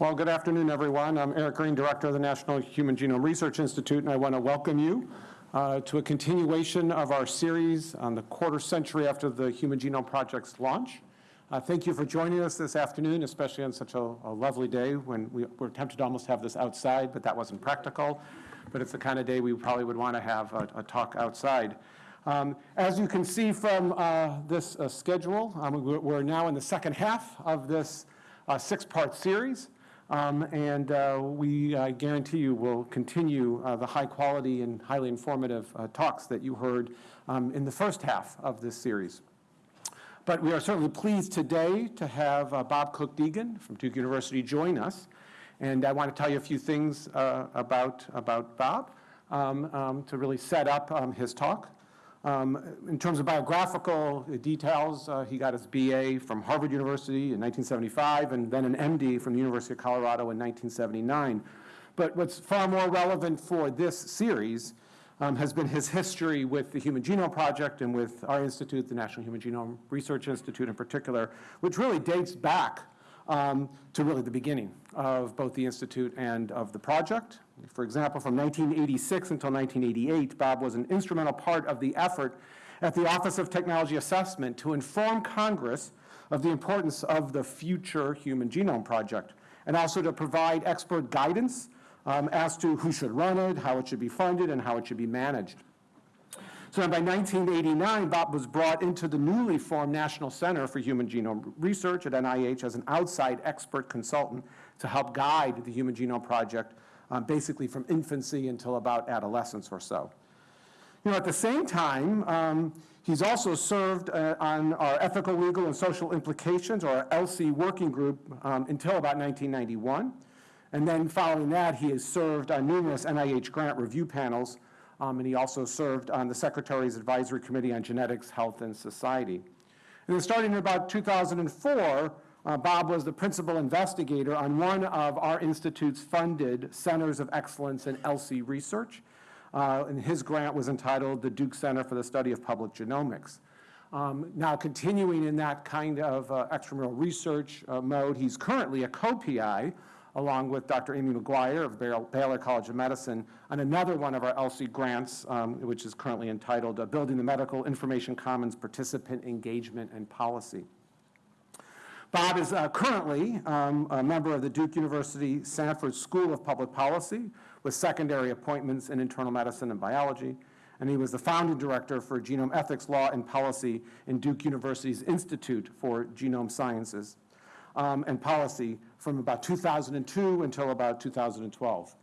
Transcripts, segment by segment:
Well, good afternoon, everyone. I'm Eric Green, Director of the National Human Genome Research Institute, and I want to welcome you uh, to a continuation of our series on the quarter century after the Human Genome Project's launch. Uh, thank you for joining us this afternoon, especially on such a, a lovely day when we were tempted to almost have this outside, but that wasn't practical. But it's the kind of day we probably would want to have a, a talk outside. Um, as you can see from uh, this uh, schedule, um, we're now in the second half of this uh, six-part series. Um, and uh, we uh, guarantee you will continue uh, the high quality and highly informative uh, talks that you heard um, in the first half of this series. But we are certainly pleased today to have uh, Bob Cook-Deegan from Duke University join us. And I want to tell you a few things uh, about, about Bob um, um, to really set up um, his talk. Um, in terms of biographical details, uh, he got his BA from Harvard University in 1975 and then an MD from the University of Colorado in 1979. But what's far more relevant for this series um, has been his history with the Human Genome Project and with our institute, the National Human Genome Research Institute in particular, which really dates back um, to really the beginning of both the institute and of the project. For example, from 1986 until 1988, Bob was an instrumental part of the effort at the Office of Technology Assessment to inform Congress of the importance of the future Human Genome Project, and also to provide expert guidance um, as to who should run it, how it should be funded, and how it should be managed. So by 1989, Bob was brought into the newly formed National Center for Human Genome Research at NIH as an outside expert consultant to help guide the Human Genome Project um, basically from infancy until about adolescence or so. You know, at the same time, um, he's also served uh, on our Ethical, Legal, and Social Implications, or ELSI working group, um, until about 1991. And then following that, he has served on numerous NIH grant review panels, um, and he also served on the Secretary's Advisory Committee on Genetics, Health, and Society. And then starting in about 2004, uh, Bob was the principal investigator on one of our institute's funded Centers of Excellence in ELSI research. Uh, and his grant was entitled the Duke Center for the Study of Public Genomics. Um, now, continuing in that kind of uh, extramural research uh, mode, he's currently a co-PI along with Dr. Amy McGuire of Baylor College of Medicine on another one of our ELSI grants, um, which is currently entitled uh, Building the Medical Information Commons Participant Engagement and Policy. Bob is uh, currently um, a member of the Duke University Sanford School of Public Policy with secondary appointments in internal medicine and biology. And he was the founding director for genome ethics law and policy in Duke University's Institute for Genome Sciences um, and Policy from about 2002 until about 2012.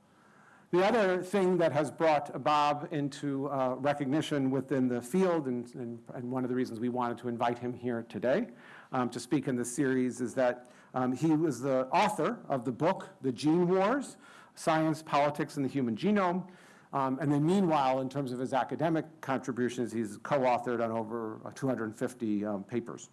The other thing that has brought Bob into uh, recognition within the field, and, and, and, one of the reasons we wanted to invite him here today um, to speak in this series, is that um, he was the author of the book, The Gene Wars, Science, Politics, and the Human Genome. Um, and then meanwhile, in terms of his academic contributions, he's co-authored on over 250 um, papers.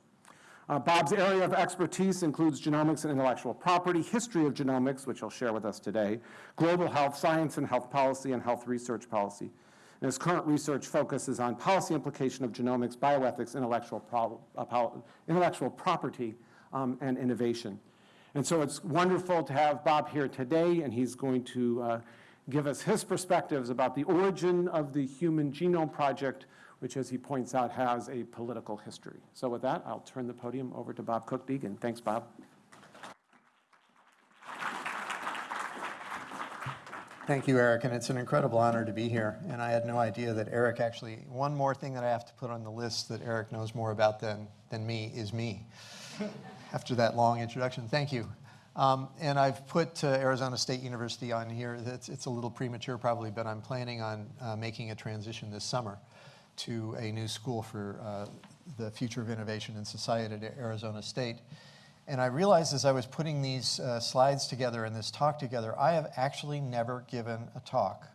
Uh, Bob's area of expertise includes genomics and intellectual property, history of genomics, which he'll share with us today, global health, science and health policy, and health research policy. And his current research focuses on policy implication of genomics, bioethics, intellectual, pro uh, intellectual property, um, and innovation. And so it's wonderful to have Bob here today, and he's going to uh, give us his perspectives about the origin of the Human Genome Project, which, as he points out, has a political history. So with that, I'll turn the podium over to Bob Cook-Deegan. Thanks, Bob. Thank you, Eric, and it's an incredible honor to be here. And I had no idea that Eric actually, one more thing that I have to put on the list that Eric knows more about than, than me is me. After that long introduction, thank you. Um, and I've put uh, Arizona State University on here. It's, it's, a little premature probably, but I'm planning on uh, making a transition this summer to a new school for uh, the future of innovation in society at Arizona State. And I realized as I was putting these uh, slides together and this talk together, I have actually never given a talk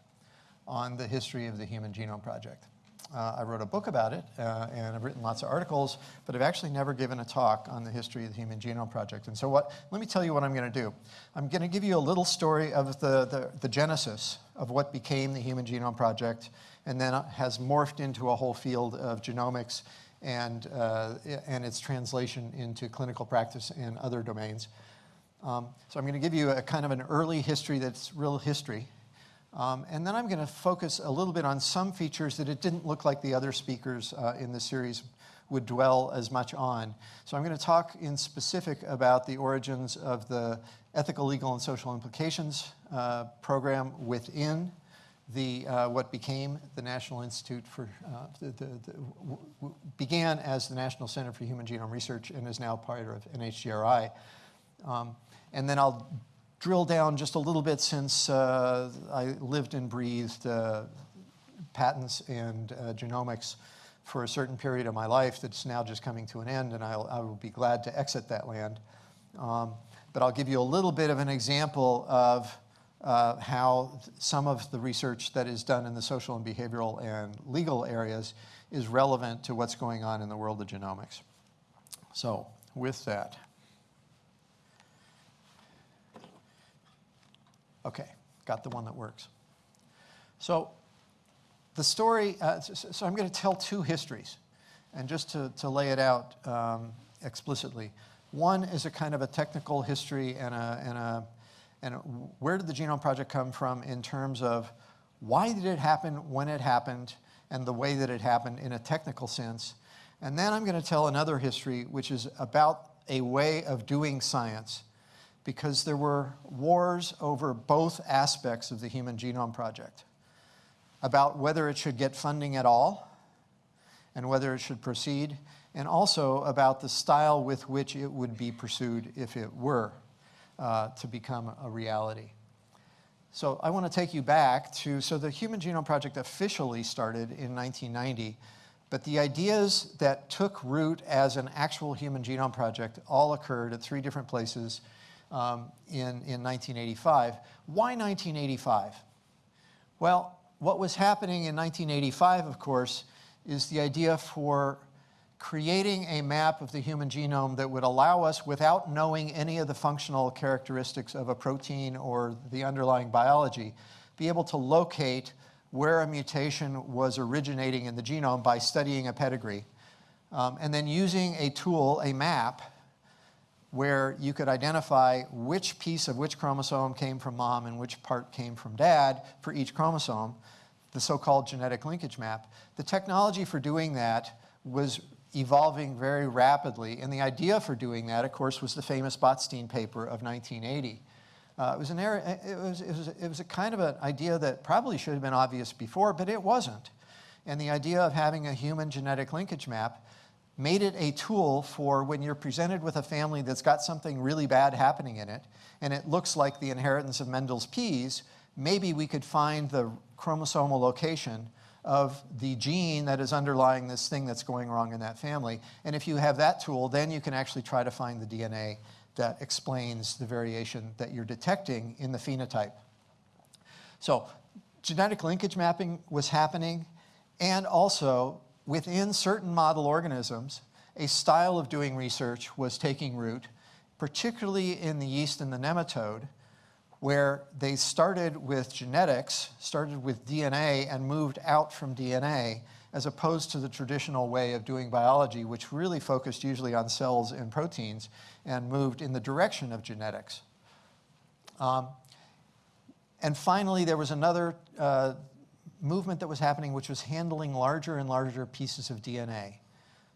on the history of the Human Genome Project. Uh, I wrote a book about it, uh, and I've written lots of articles, but I've actually never given a talk on the history of the Human Genome Project. And so what, let me tell you what I'm going to do. I'm going to give you a little story of the, the, the genesis of what became the Human Genome Project, and then has morphed into a whole field of genomics and, uh, and its translation into clinical practice and other domains. Um, so I'm going to give you a kind of an early history that's real history. Um, and then I'm going to focus a little bit on some features that it didn't look like the other speakers uh, in the series would dwell as much on. So I'm going to talk in specific about the origins of the ethical, legal, and social implications uh, program within the, uh, what became the National Institute for, uh, the, the, the, began as the National Center for Human Genome Research and is now part of NHGRI. Um, and then I'll drill down just a little bit since uh, I lived and breathed uh, patents and uh, genomics for a certain period of my life that's now just coming to an end, and I'll, I will be glad to exit that land. Um, but I'll give you a little bit of an example of uh, how some of the research that is done in the social and behavioral and legal areas is relevant to what's going on in the world of genomics. So with that, okay, got the one that works. So the story, uh, so, so, I'm going to tell two histories, and just to, to lay it out um, explicitly. One is a kind of a technical history and a, and a and where did the Genome Project come from in terms of why did it happen when it happened and the way that it happened in a technical sense. And then I'm going to tell another history, which is about a way of doing science, because there were wars over both aspects of the Human Genome Project, about whether it should get funding at all and whether it should proceed, and also about the style with which it would be pursued if it were uh, to become a reality. So I want to take you back to, so the Human Genome Project officially started in 1990, but the ideas that took root as an actual Human Genome Project all occurred at three different places um, in, in 1985. Why 1985? Well, what was happening in 1985, of course, is the idea for creating a map of the human genome that would allow us, without knowing any of the functional characteristics of a protein or the underlying biology, be able to locate where a mutation was originating in the genome by studying a pedigree. Um, and then using a tool, a map, where you could identify which piece of which chromosome came from mom and which part came from dad for each chromosome, the so-called genetic linkage map. The technology for doing that was evolving very rapidly. And the idea for doing that, of course, was the famous Botstein paper of 1980. Uh, it, was an era, it, was, it, was, it was a kind of an idea that probably should have been obvious before, but it wasn't. And the idea of having a human genetic linkage map made it a tool for when you're presented with a family that's got something really bad happening in it, and it looks like the inheritance of Mendel's peas, maybe we could find the chromosomal location of the gene that is underlying this thing that's going wrong in that family. And if you have that tool, then you can actually try to find the DNA that explains the variation that you're detecting in the phenotype. So genetic linkage mapping was happening, and also within certain model organisms, a style of doing research was taking root, particularly in the yeast and the nematode, where they started with genetics, started with DNA, and moved out from DNA, as opposed to the traditional way of doing biology, which really focused usually on cells and proteins, and moved in the direction of genetics. Um, and finally, there was another uh, movement that was happening, which was handling larger and larger pieces of DNA.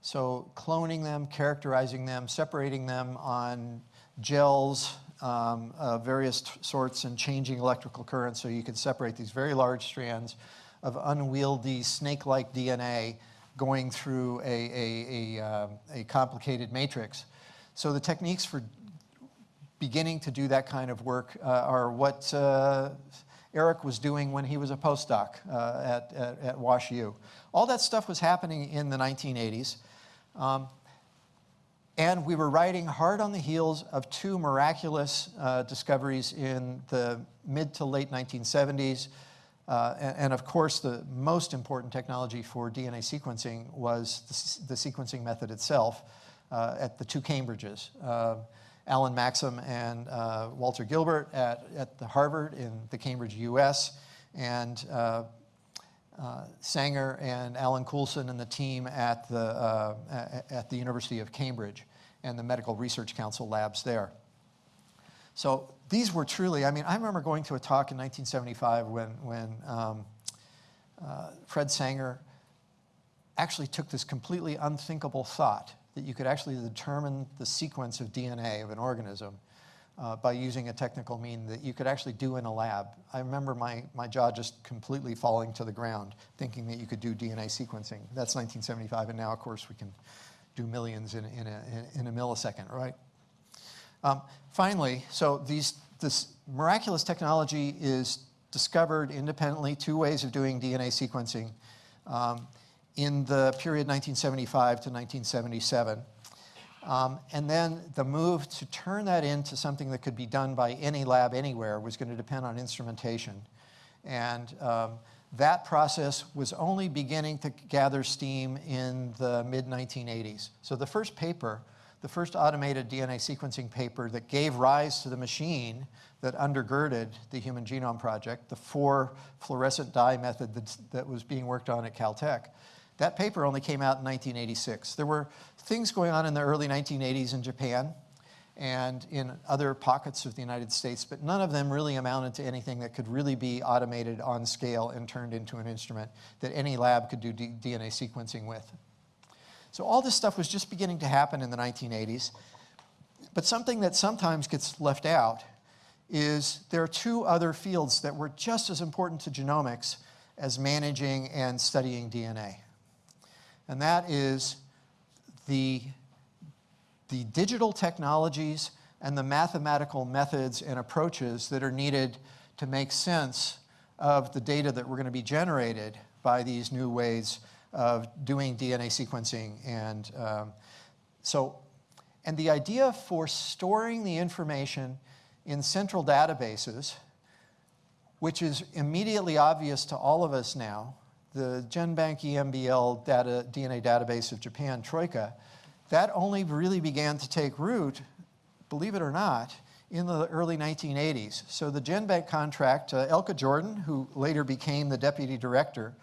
So cloning them, characterizing them, separating them on gels, um, uh, various sorts and changing electrical currents so you can separate these very large strands of unwieldy snake-like DNA going through a, a, a, uh, a, complicated matrix. So the techniques for beginning to do that kind of work uh, are what uh, Eric was doing when he was a postdoc uh, at, at, at WashU. All that stuff was happening in the 1980s. Um, and we were riding hard on the heels of two miraculous uh, discoveries in the mid to late 1970s. Uh, and, and, of course, the most important technology for DNA sequencing was the, the sequencing method itself uh, at the two Cambridges. Uh, Alan Maxam and uh, Walter Gilbert at, at the Harvard in the Cambridge, US, and uh, Sanger and Alan Coulson and the team at the, uh, at the University of Cambridge and the Medical Research Council labs there. So these were truly, I mean, I remember going to a talk in 1975 when, when um, uh, Fred Sanger actually took this completely unthinkable thought that you could actually determine the sequence of DNA of an organism uh, by using a technical mean that you could actually do in a lab. I remember my, my jaw just completely falling to the ground thinking that you could do DNA sequencing. That's 1975, and now, of course, we can do millions in, in, a, in a millisecond, right? Um, finally, so these, this miraculous technology is discovered independently, two ways of doing DNA sequencing um, in the period 1975 to 1977. Um, and then the move to turn that into something that could be done by any lab anywhere was going to depend on instrumentation. And um, that process was only beginning to gather steam in the mid-1980s. So the first paper, the first automated DNA sequencing paper that gave rise to the machine that undergirded the Human Genome Project, the four fluorescent dye method that, that was being worked on at Caltech, that paper only came out in 1986. There were things going on in the early 1980s in Japan and in other pockets of the United States, but none of them really amounted to anything that could really be automated on scale and turned into an instrument that any lab could do DNA sequencing with. So all this stuff was just beginning to happen in the 1980s, but something that sometimes gets left out is there are two other fields that were just as important to genomics as managing and studying DNA and that is the, the digital technologies and the mathematical methods and approaches that are needed to make sense of the data that were going to be generated by these new ways of doing DNA sequencing. And um, so, and the idea for storing the information in central databases, which is immediately obvious to all of us now, the GenBank EMBL data, DNA database of Japan, Troika, that only really began to take root, believe it or not, in the early 1980s. So the GenBank contract, uh, Elke Jordan, who later became the deputy director,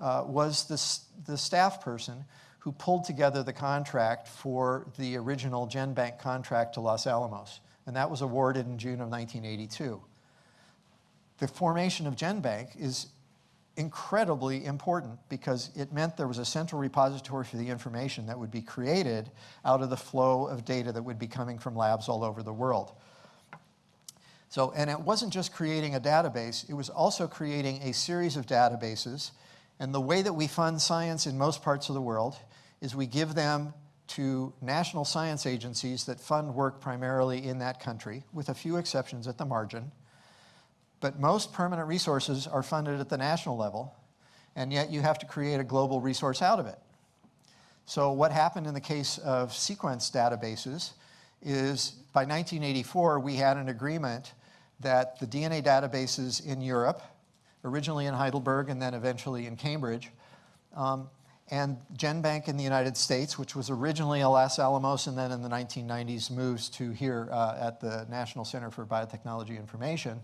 uh, was the, the staff person who pulled together the contract for the original GenBank contract to Los Alamos. And that was awarded in June of 1982. The formation of GenBank is incredibly important because it meant there was a central repository for the information that would be created out of the flow of data that would be coming from labs all over the world. So, and it wasn't just creating a database, it was also creating a series of databases. And the way that we fund science in most parts of the world is we give them to national science agencies that fund work primarily in that country, with a few exceptions at the margin. But most permanent resources are funded at the national level, and yet you have to create a global resource out of it. So what happened in the case of sequence databases is by 1984, we had an agreement that the DNA databases in Europe, originally in Heidelberg and then eventually in Cambridge, um, and GenBank in the United States, which was originally a Los Alamos and then in the 1990s moves to here uh, at the National Center for Biotechnology Information,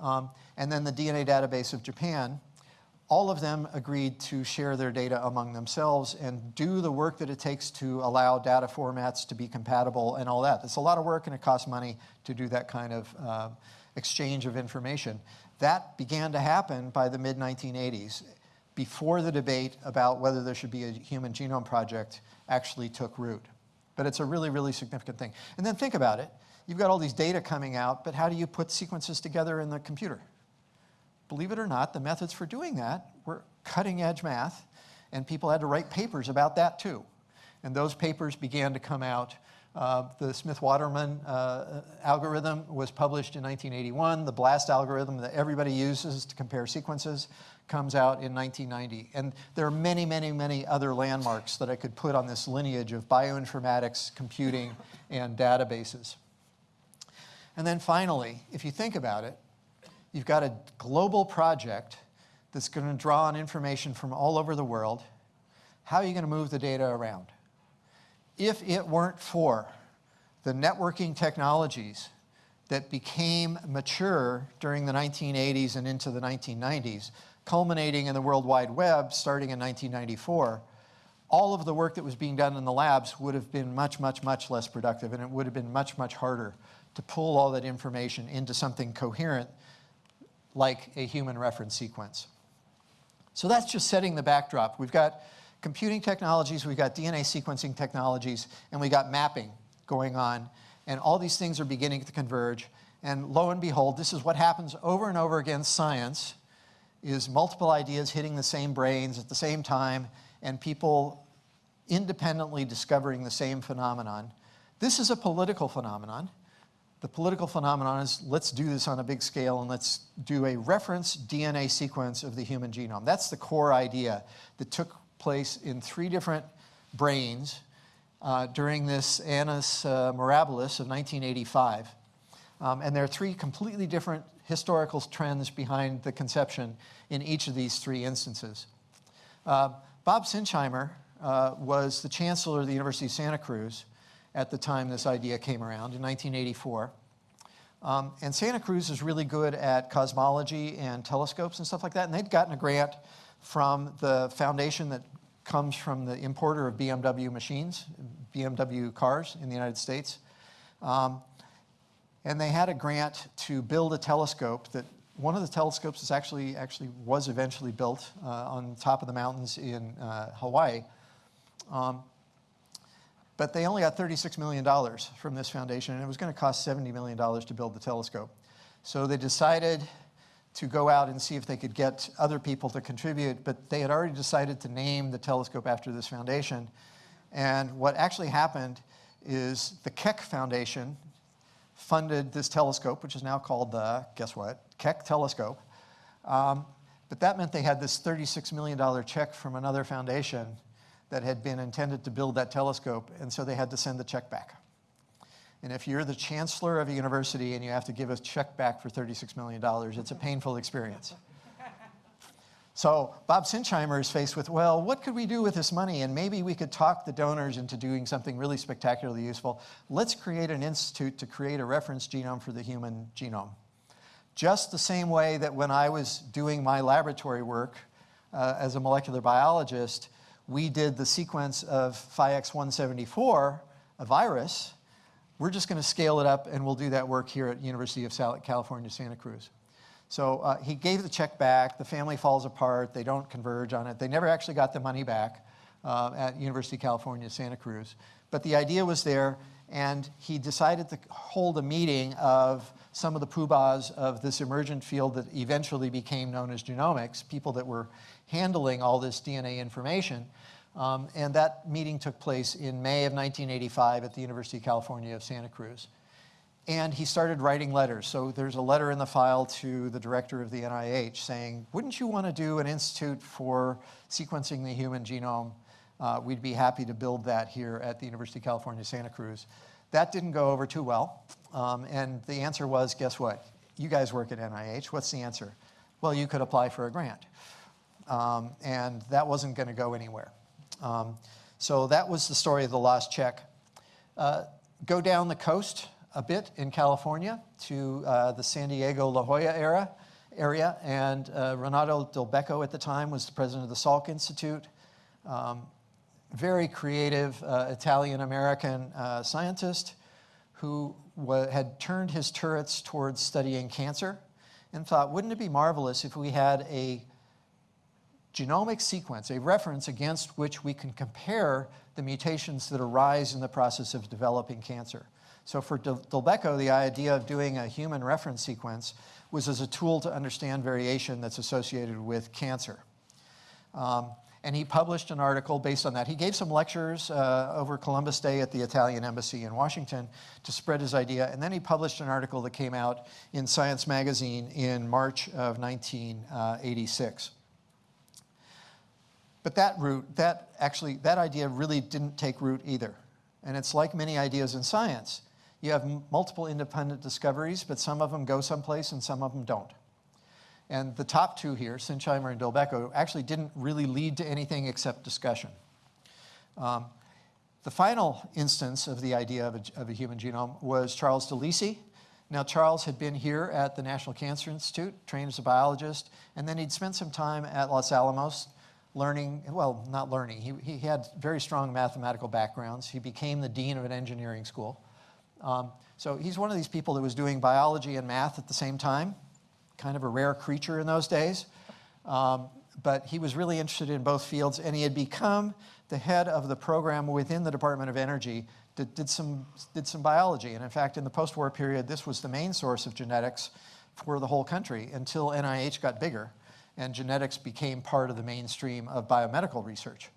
um, and then the DNA database of Japan, all of them agreed to share their data among themselves and do the work that it takes to allow data formats to be compatible and all that. It's a lot of work and it costs money to do that kind of uh, exchange of information. That began to happen by the mid-1980s, before the debate about whether there should be a human genome project actually took root. But it's a really, really significant thing. And then think about it you've got all these data coming out, but how do you put sequences together in the computer? Believe it or not, the methods for doing that were cutting edge math, and people had to write papers about that too. And those papers began to come out. Uh, the Smith-Waterman uh, algorithm was published in 1981. The BLAST algorithm that everybody uses to compare sequences comes out in 1990. And there are many, many, many other landmarks that I could put on this lineage of bioinformatics, computing, and databases. And then finally, if you think about it, you've got a global project that's going to draw on information from all over the world. How are you going to move the data around? If it weren't for the networking technologies that became mature during the 1980s and into the 1990s, culminating in the World Wide Web starting in 1994, all of the work that was being done in the labs would have been much, much, much less productive, and it would have been much, much harder to pull all that information into something coherent like a human reference sequence. So that's just setting the backdrop. We've got computing technologies, we've got DNA sequencing technologies, and we got mapping going on. And all these things are beginning to converge. And lo and behold, this is what happens over and over again, science, is multiple ideas hitting the same brains at the same time, and people independently discovering the same phenomenon. This is a political phenomenon. The political phenomenon is let's do this on a big scale and let's do a reference DNA sequence of the human genome. That's the core idea that took place in three different brains uh, during this Annus uh, Mirabilis of 1985. Um, and there are three completely different historical trends behind the conception in each of these three instances. Uh, Bob Sinsheimer uh, was the chancellor of the University of Santa Cruz at the time this idea came around in 1984. Um, and Santa Cruz is really good at cosmology and telescopes and stuff like that. And they'd gotten a grant from the foundation that comes from the importer of BMW machines, BMW cars in the United States. Um, and they had a grant to build a telescope that one of the telescopes is actually, actually was eventually built uh, on top of the mountains in uh, Hawaii. Um, but they only got $36 million from this foundation, and it was going to cost $70 million to build the telescope. So they decided to go out and see if they could get other people to contribute, but they had already decided to name the telescope after this foundation. And what actually happened is the Keck Foundation funded this telescope, which is now called the, guess what, Keck Telescope. Um, but that meant they had this $36 million check from another foundation that had been intended to build that telescope, and so they had to send the check back. And if you're the chancellor of a university and you have to give a check back for $36 million, it's a painful experience. So Bob Sinsheimer is faced with, well, what could we do with this money? And maybe we could talk the donors into doing something really spectacularly useful. Let's create an institute to create a reference genome for the human genome. Just the same way that when I was doing my laboratory work uh, as a molecular biologist, we did the sequence of Phi-X174, a virus. We're just going to scale it up, and we'll do that work here at University of California, Santa Cruz. So uh, he gave the check back. The family falls apart. They don't converge on it. They never actually got the money back uh, at University of California, Santa Cruz. But the idea was there, and he decided to hold a meeting of some of the poobahs of this emergent field that eventually became known as genomics, people that were handling all this DNA information. Um, and that meeting took place in May of 1985 at the University of California of Santa Cruz. And he started writing letters. So there's a letter in the file to the director of the NIH saying, wouldn't you want to do an institute for sequencing the human genome? Uh, we'd be happy to build that here at the University of California, Santa Cruz. That didn't go over too well. Um, and the answer was, guess what? You guys work at NIH. What's the answer? Well, you could apply for a grant. Um, and that wasn't going to go anywhere. Um, so that was the story of the lost check. Uh, go down the coast a bit in California to uh, the San Diego La Jolla era, area, and uh, Renato Dulbecco at the time was the president of the Salk Institute. Um, very creative uh, Italian-American uh, scientist who had turned his turrets towards studying cancer and thought, wouldn't it be marvelous if we had a genomic sequence, a reference against which we can compare the mutations that arise in the process of developing cancer. So for Dulbecco, the idea of doing a human reference sequence was as a tool to understand variation that's associated with cancer. Um, and he published an article based on that. He gave some lectures uh, over Columbus Day at the Italian Embassy in Washington to spread his idea, and then he published an article that came out in Science Magazine in March of 1986. But that root, that actually, that idea really didn't take root either. And it's like many ideas in science. You have multiple independent discoveries, but some of them go someplace and some of them don't. And the top two here, Sinsheimer and Dulbecco, actually didn't really lead to anything except discussion. Um, the final instance of the idea of a, of a, human genome was Charles DeLisi. Now, Charles had been here at the National Cancer Institute, trained as a biologist, and then he'd spent some time at Los Alamos learning, well, not learning, he, he had very strong mathematical backgrounds. He became the dean of an engineering school. Um, so he's one of these people that was doing biology and math at the same time, kind of a rare creature in those days. Um, but he was really interested in both fields, and he had become the head of the program within the Department of Energy that did some, did some biology. And in fact, in the post-war period, this was the main source of genetics for the whole country until NIH got bigger and genetics became part of the mainstream of biomedical research.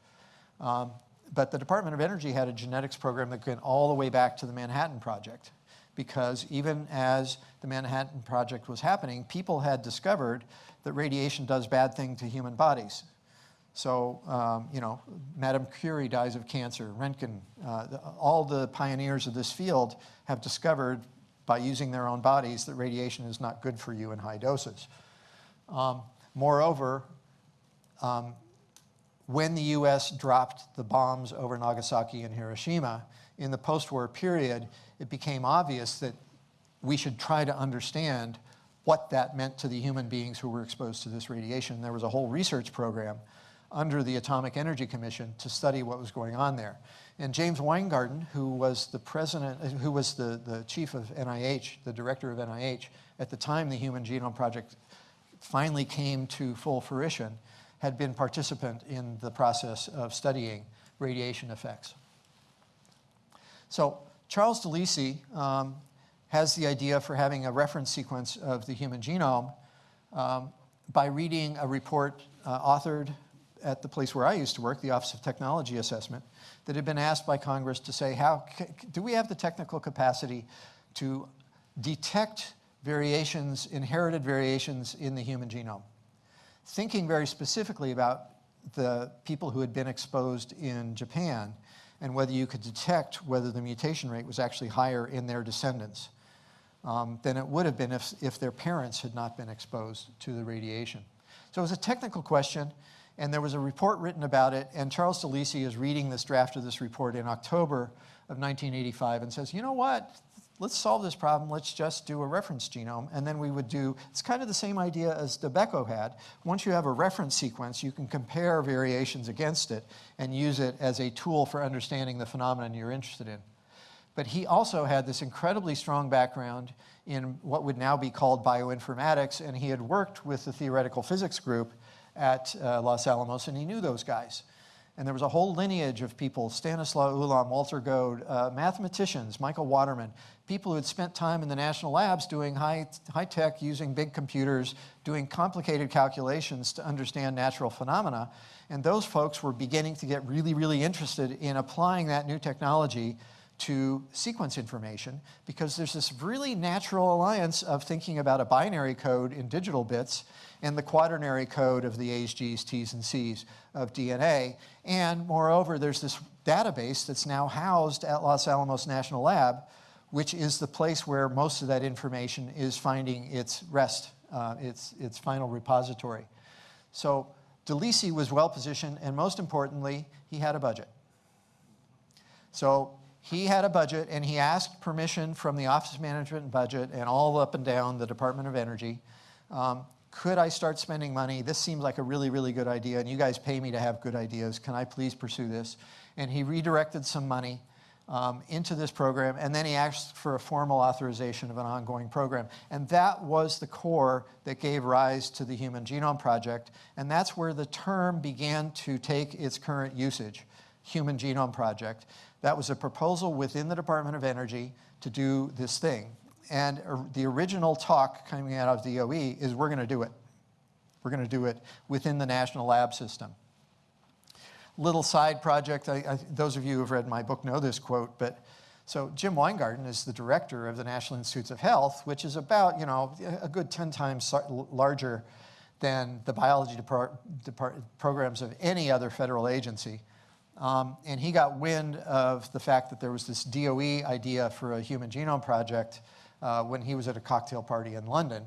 Um, but the Department of Energy had a genetics program that went all the way back to the Manhattan Project because even as the Manhattan Project was happening, people had discovered that radiation does bad things to human bodies. So, um, you know, Madame Curie dies of cancer, Röntgen, uh, the, all the pioneers of this field have discovered by using their own bodies that radiation is not good for you in high doses. Um, moreover, um, when the US dropped the bombs over Nagasaki and Hiroshima in the post-war period, it became obvious that we should try to understand what that meant to the human beings who were exposed to this radiation. There was a whole research program under the Atomic Energy Commission to study what was going on there. And James Wyngaarden, who was the president, who was the, the chief of NIH, the director of NIH, at the time the Human Genome Project finally came to full fruition, had been participant in the process of studying radiation effects. So Charles DeLisi um, has the idea for having a reference sequence of the human genome um, by reading a report uh, authored at the place where I used to work, the Office of Technology Assessment, that had been asked by Congress to say, how, do we have the technical capacity to detect variations, inherited variations in the human genome? Thinking very specifically about the people who had been exposed in Japan and whether you could detect whether the mutation rate was actually higher in their descendants um, than it would have been if, if their parents had not been exposed to the radiation. So it was a technical question and there was a report written about it, and Charles DeLisi is reading this draft of this report in October of 1985 and says, you know what, let's solve this problem, let's just do a reference genome, and then we would do, it's kind of the same idea as Dulbecco had. Once you have a reference sequence, you can compare variations against it and use it as a tool for understanding the phenomenon you're interested in. But he also had this incredibly strong background in what would now be called bioinformatics, and he had worked with the theoretical physics group at uh, Los Alamos, and he knew those guys. And there was a whole lineage of people, Stanislaw Ulam, Walter Goad, uh, mathematicians, Michael Waterman, people who had spent time in the national labs doing high, high tech, using big computers, doing complicated calculations to understand natural phenomena. And those folks were beginning to get really, really interested in applying that new technology to sequence information because there's this really natural alliance of thinking about a binary code in digital bits and the quaternary code of the A's, G's, T's, and C's of DNA. And moreover, there's this database that's now housed at Los Alamos National Lab, which is the place where most of that information is finding its rest, uh, its, its final repository. So DeLisi was well positioned, and most importantly, he had a budget. So he had a budget and he asked permission from the Office of Management and Budget and all up and down the Department of Energy. Um, could I start spending money? This seems like a really, really good idea and you guys pay me to have good ideas. Can I please pursue this? And he redirected some money um, into this program and then he asked for a formal authorization of an ongoing program. And that was the core that gave rise to the Human Genome Project. And that's where the term began to take its current usage, Human Genome Project. That was a proposal within the Department of Energy to do this thing. And the original talk coming out of DOE is we're going to do it. We're going to do it within the national lab system. Little side project, I, I, those of you who have read my book know this quote, but so Jim Wyngaarden is the director of the National Institutes of Health, which is about, you know, a good 10 times larger than the biology programs of any other federal agency. Um, and he got wind of the fact that there was this DOE idea for a human genome project uh, when he was at a cocktail party in London.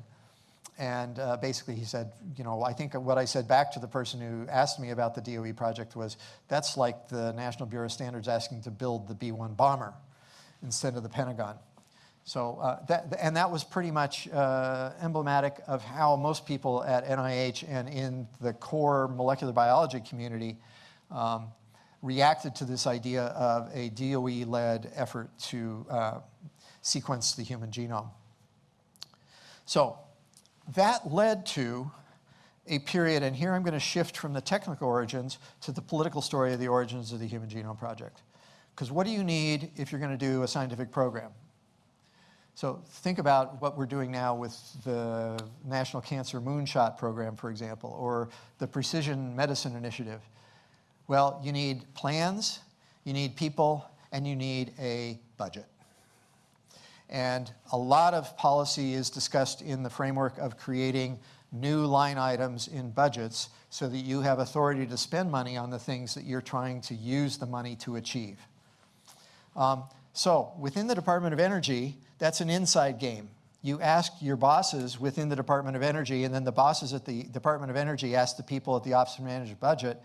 And uh, basically he said, you know, I think what I said back to the person who asked me about the DOE project was, that's like the National Bureau of Standards asking to build the B-1 bomber instead of the Pentagon. So, uh, that, and that was pretty much uh, emblematic of how most people at NIH and in the core molecular biology community um, reacted to this idea of a DOE-led effort to, uh, sequence the human genome. So that led to a period, and here I'm going to shift from the technical origins to the political story of the origins of the Human Genome Project. Because what do you need if you're going to do a scientific program? So think about what we're doing now with the National Cancer Moonshot Program, for example, or the Precision Medicine Initiative. Well, you need plans, you need people, and you need a budget. And a lot of policy is discussed in the framework of creating new line items in budgets so that you have authority to spend money on the things that you're trying to use the money to achieve. Um, so within the Department of Energy, that's an inside game. You ask your bosses within the Department of Energy, and then the bosses at the Department of Energy ask the people at the Office of Managed Budget,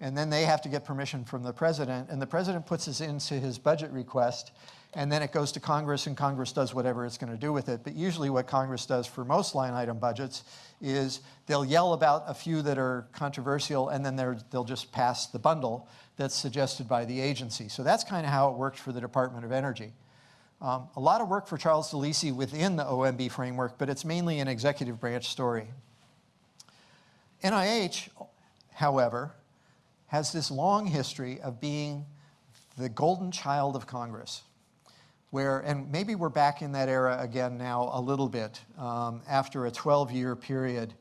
and then they have to get permission from the president, and the president puts this into his budget request, and then it goes to Congress, and Congress does whatever it's going to do with it. But usually what Congress does for most line item budgets is they'll yell about a few that are controversial, and then they'll just pass the bundle that's suggested by the agency. So that's kind of how it worked for the Department of Energy. Um, a lot of work for Charles DeLisi within the OMB framework, but it's mainly an executive branch story. NIH, however, has this long history of being the golden child of Congress where, and maybe we're back in that era again now a little bit, um, after a 12-year period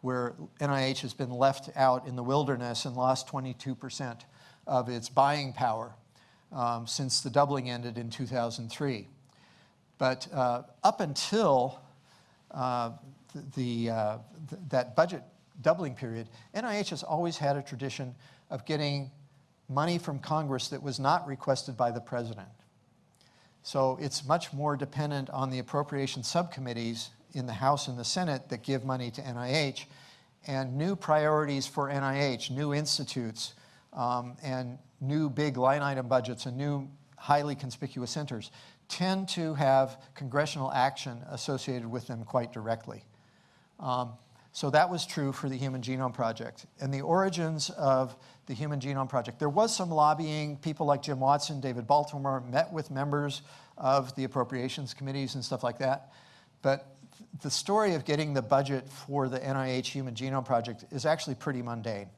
where NIH has been left out in the wilderness and lost 22% of its buying power um, since the doubling ended in 2003. But uh, up until uh, the, uh, th that budget doubling period, NIH has always had a tradition of getting money from Congress that was not requested by the president. So it's much more dependent on the appropriation subcommittees in the House and the Senate that give money to NIH and new priorities for NIH, new institutes, um, and new big line item budgets and new highly conspicuous centers tend to have congressional action associated with them quite directly. Um, so that was true for the Human Genome Project. And the origins of the Human Genome Project, there was some lobbying. People like Jim Watson, David Baltimore met with members of the appropriations committees and stuff like that. But the story of getting the budget for the NIH Human Genome Project is actually pretty mundane.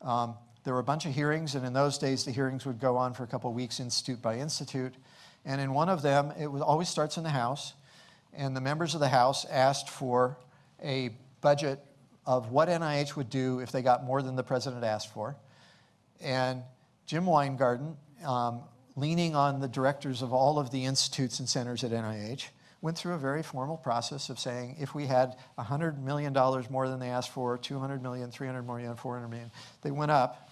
Um, there were a bunch of hearings, and in those days, the hearings would go on for a couple weeks, institute by institute. And in one of them, it always starts in the House, and the members of the House asked for a budget of what NIH would do if they got more than the president asked for. And Jim Wyngaarden, um, leaning on the directors of all of the institutes and centers at NIH, went through a very formal process of saying if we had $100 million more than they asked for, 200 million, 300 million, 400 million, they went up.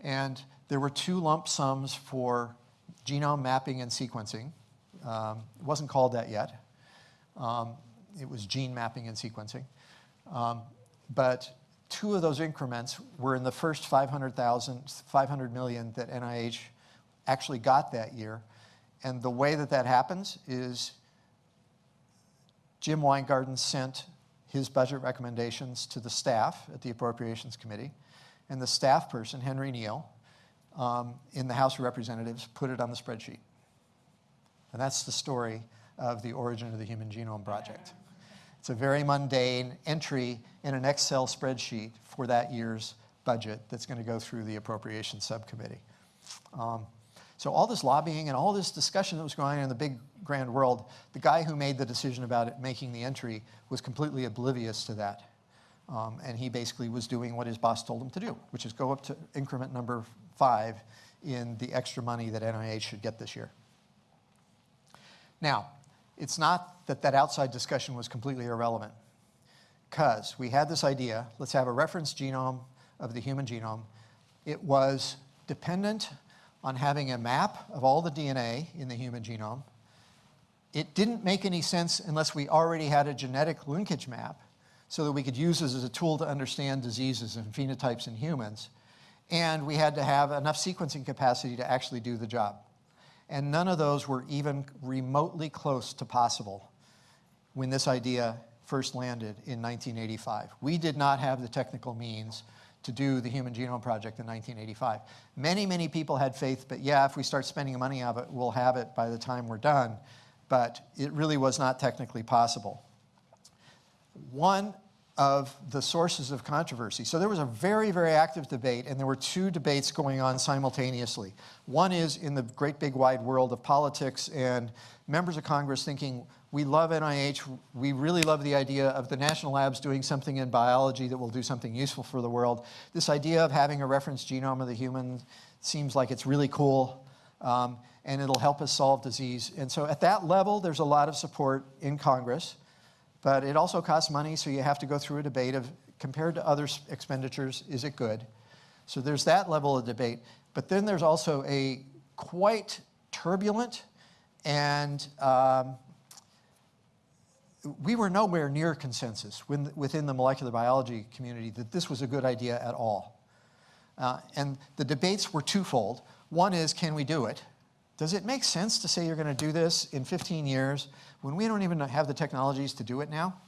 And there were two lump sums for genome mapping and sequencing. Um, it wasn't called that yet. Um, it was gene mapping and sequencing. Um, but two of those increments were in the first 500,000, 500 million that NIH actually got that year. And the way that that happens is Jim Wyngaarden sent his budget recommendations to the staff at the Appropriations Committee, and the staff person, Henry Neal, um, in the House of Representatives, put it on the spreadsheet. And that's the story of the origin of the Human Genome Project. It's a very mundane entry in an Excel spreadsheet for that year's budget that's going to go through the Appropriations Subcommittee. Um, so all this lobbying and all this discussion that was going on in the big grand world, the guy who made the decision about it, making the entry was completely oblivious to that. Um, and he basically was doing what his boss told him to do, which is go up to increment number five in the extra money that NIH should get this year. Now, it's not that that outside discussion was completely irrelevant, because we had this idea, let's have a reference genome of the human genome. It was dependent on having a map of all the DNA in the human genome. It didn't make any sense unless we already had a genetic linkage map so that we could use this as a tool to understand diseases and phenotypes in humans. And we had to have enough sequencing capacity to actually do the job. And none of those were even remotely close to possible when this idea first landed in 1985. We did not have the technical means to do the Human Genome Project in 1985. Many, many people had faith, but yeah, if we start spending money on it, we'll have it by the time we're done. but it really was not technically possible. One of the sources of controversy. So there was a very, very active debate, and there were two debates going on simultaneously. One is in the great big wide world of politics and members of Congress thinking, we love NIH, we really love the idea of the national labs doing something in biology that will do something useful for the world. This idea of having a reference genome of the human seems like it's really cool, um, and it'll help us solve disease. And so at that level, there's a lot of support in Congress. But it also costs money, so you have to go through a debate of, compared to other expenditures, is it good? So there's that level of debate. But then there's also a quite turbulent and um, we were nowhere near consensus within the molecular biology community that this was a good idea at all. Uh, and the debates were twofold. One is, can we do it? Does it make sense to say you're going to do this in 15 years when we don't even have the technologies to do it now?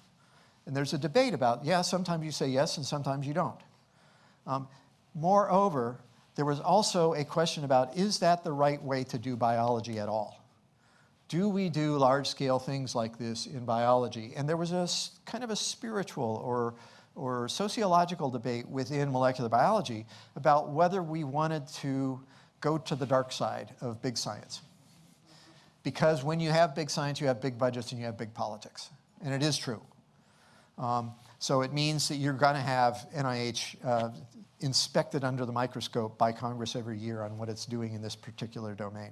And there's a debate about, yeah, sometimes you say yes and sometimes you don't. Um, moreover, there was also a question about, is that the right way to do biology at all? Do we do large-scale things like this in biology? And there was a kind of a spiritual or, or sociological debate within molecular biology about whether we wanted to go to the dark side of big science. Because when you have big science, you have big budgets and you have big politics. And it is true. Um, so it means that you're going to have NIH uh, inspected under the microscope by Congress every year on what it's doing in this particular domain.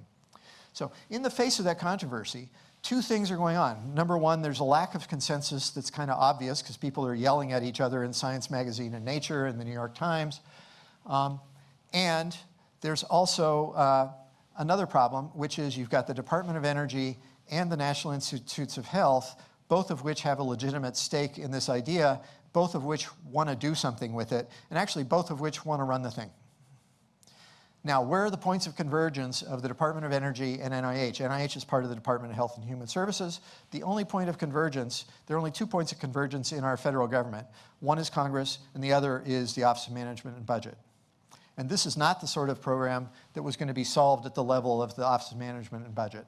So in the face of that controversy, two things are going on. Number one, there's a lack of consensus that's kind of obvious because people are yelling at each other in Science Magazine and Nature and the New York Times. Um, and there's also uh, another problem, which is you've got the Department of Energy and the National Institutes of Health, both of which have a legitimate stake in this idea, both of which want to do something with it, and actually both of which want to run the thing. Now, where are the points of convergence of the Department of Energy and NIH? NIH is part of the Department of Health and Human Services. The only point of convergence, there are only two points of convergence in our federal government. One is Congress, and the other is the Office of Management and Budget. And this is not the sort of program that was going to be solved at the level of the Office of Management and Budget.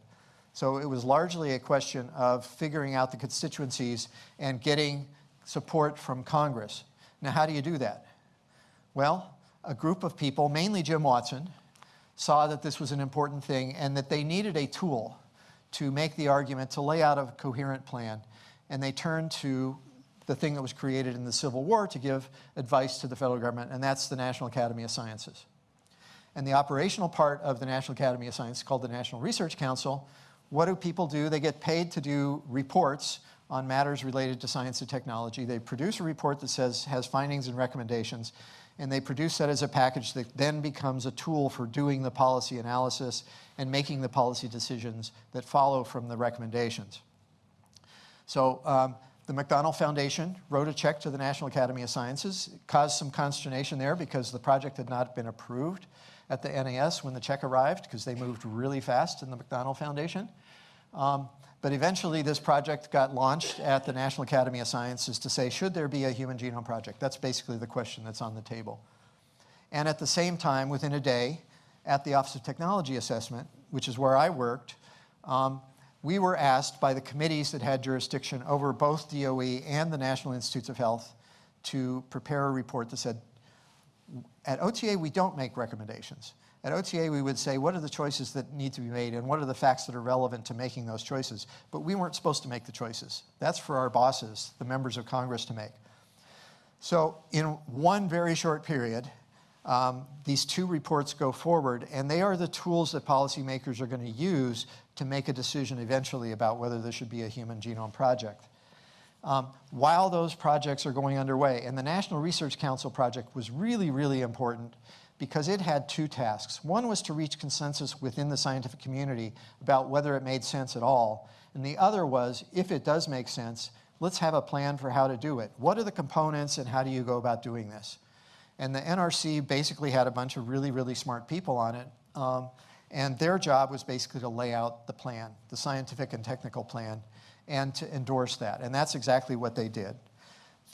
So it was largely a question of figuring out the constituencies and getting support from Congress. Now, how do you do that? Well, a group of people, mainly Jim Watson, saw that this was an important thing and that they needed a tool to make the argument, to lay out a coherent plan. And they turned to the thing that was created in the Civil War to give advice to the federal government, and that's the National Academy of Sciences. And the operational part of the National Academy of Sciences, called the National Research Council, what do people do? They get paid to do reports on matters related to science and technology. They produce a report that says, has findings and recommendations, and they produce that as a package that then becomes a tool for doing the policy analysis and making the policy decisions that follow from the recommendations. So um, the McDonnell Foundation wrote a check to the National Academy of Sciences. It caused some consternation there because the project had not been approved at the NAS when the check arrived because they moved really fast in the McDonnell Foundation. Um, but eventually this project got launched at the National Academy of Sciences to say, should there be a human genome project? That's basically the question that's on the table. And at the same time, within a day, at the Office of Technology Assessment, which is where I worked, um, we were asked by the committees that had jurisdiction over both DOE and the National Institutes of Health to prepare a report that said, at OTA, we don't make recommendations. At OTA, we would say, what are the choices that need to be made and what are the facts that are relevant to making those choices? But we weren't supposed to make the choices. That's for our bosses, the members of Congress to make. So in one very short period, um, these two reports go forward, and they are the tools that policymakers are going to use to make a decision eventually about whether there should be a human genome project. Um, while those projects are going underway, and the National Research Council project was really, really important because it had two tasks. One was to reach consensus within the scientific community about whether it made sense at all, and the other was, if it does make sense, let's have a plan for how to do it. What are the components and how do you go about doing this? And the NRC basically had a bunch of really, really smart people on it. Um, and their job was basically to lay out the plan, the scientific and technical plan, and to endorse that. And that's exactly what they did.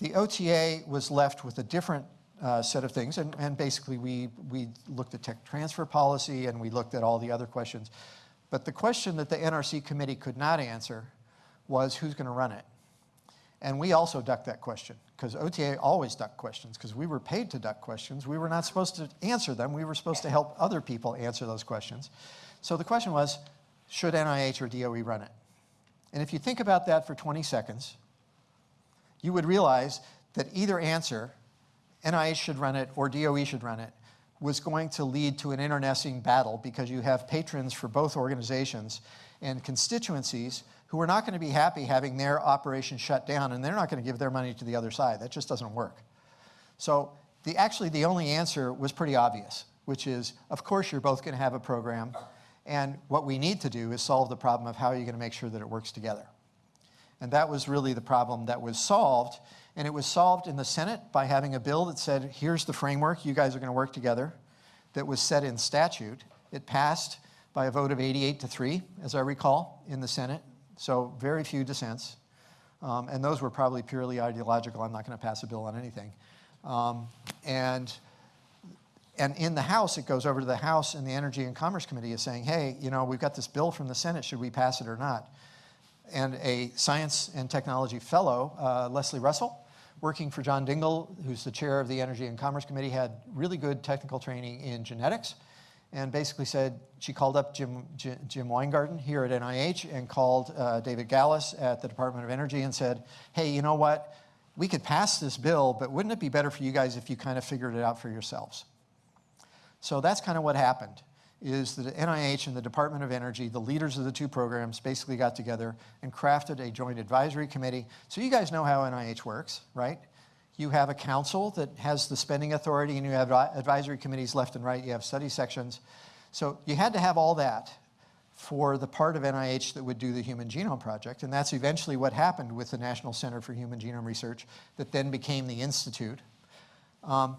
The OTA was left with a different uh, set of things, and, and basically we, we looked at tech transfer policy and we looked at all the other questions. But the question that the NRC committee could not answer was who's going to run it? And we also ducked that question because OTA always ducked questions because we were paid to duck questions. We were not supposed to answer them. We were supposed to help other people answer those questions. So the question was, should NIH or DOE run it? And if you think about that for 20 seconds, you would realize that either answer, NIH should run it or DOE should run it, was going to lead to an internecine battle because you have patrons for both organizations and constituencies who are not going to be happy having their operation shut down and they're not going to give their money to the other side. That just doesn't work. So the, actually the only answer was pretty obvious, which is, of course you're both going to have a program and what we need to do is solve the problem of how are you're going to make sure that it works together. And that was really the problem that was solved. And it was solved in the Senate by having a bill that said, here's the framework, you guys are going to work together, that was set in statute. It passed by a vote of 88 to 3, as I recall, in the Senate. So very few dissents. Um, and those were probably purely ideological. I'm not going to pass a bill on anything. Um, and, and in the House, it goes over to the House, and the Energy and Commerce Committee is saying, hey, you know, we've got this bill from the Senate. Should we pass it or not? And a science and technology fellow, uh, Leslie Russell, working for John Dingell, who's the chair of the Energy and Commerce Committee, had really good technical training in genetics and basically said she called up Jim, Jim Wyngaarden here at NIH and called uh, David Galas at the Department of Energy and said, hey, you know what? We could pass this bill, but wouldn't it be better for you guys if you kind of figured it out for yourselves? So that's kind of what happened, is that NIH and the Department of Energy, the leaders of the two programs, basically got together and crafted a joint advisory committee. So you guys know how NIH works, right? You have a council that has the spending authority and you have advisory committees left and right, you have study sections. So you had to have all that for the part of NIH that would do the Human Genome Project, and that's eventually what happened with the National Center for Human Genome Research that then became the Institute. Um,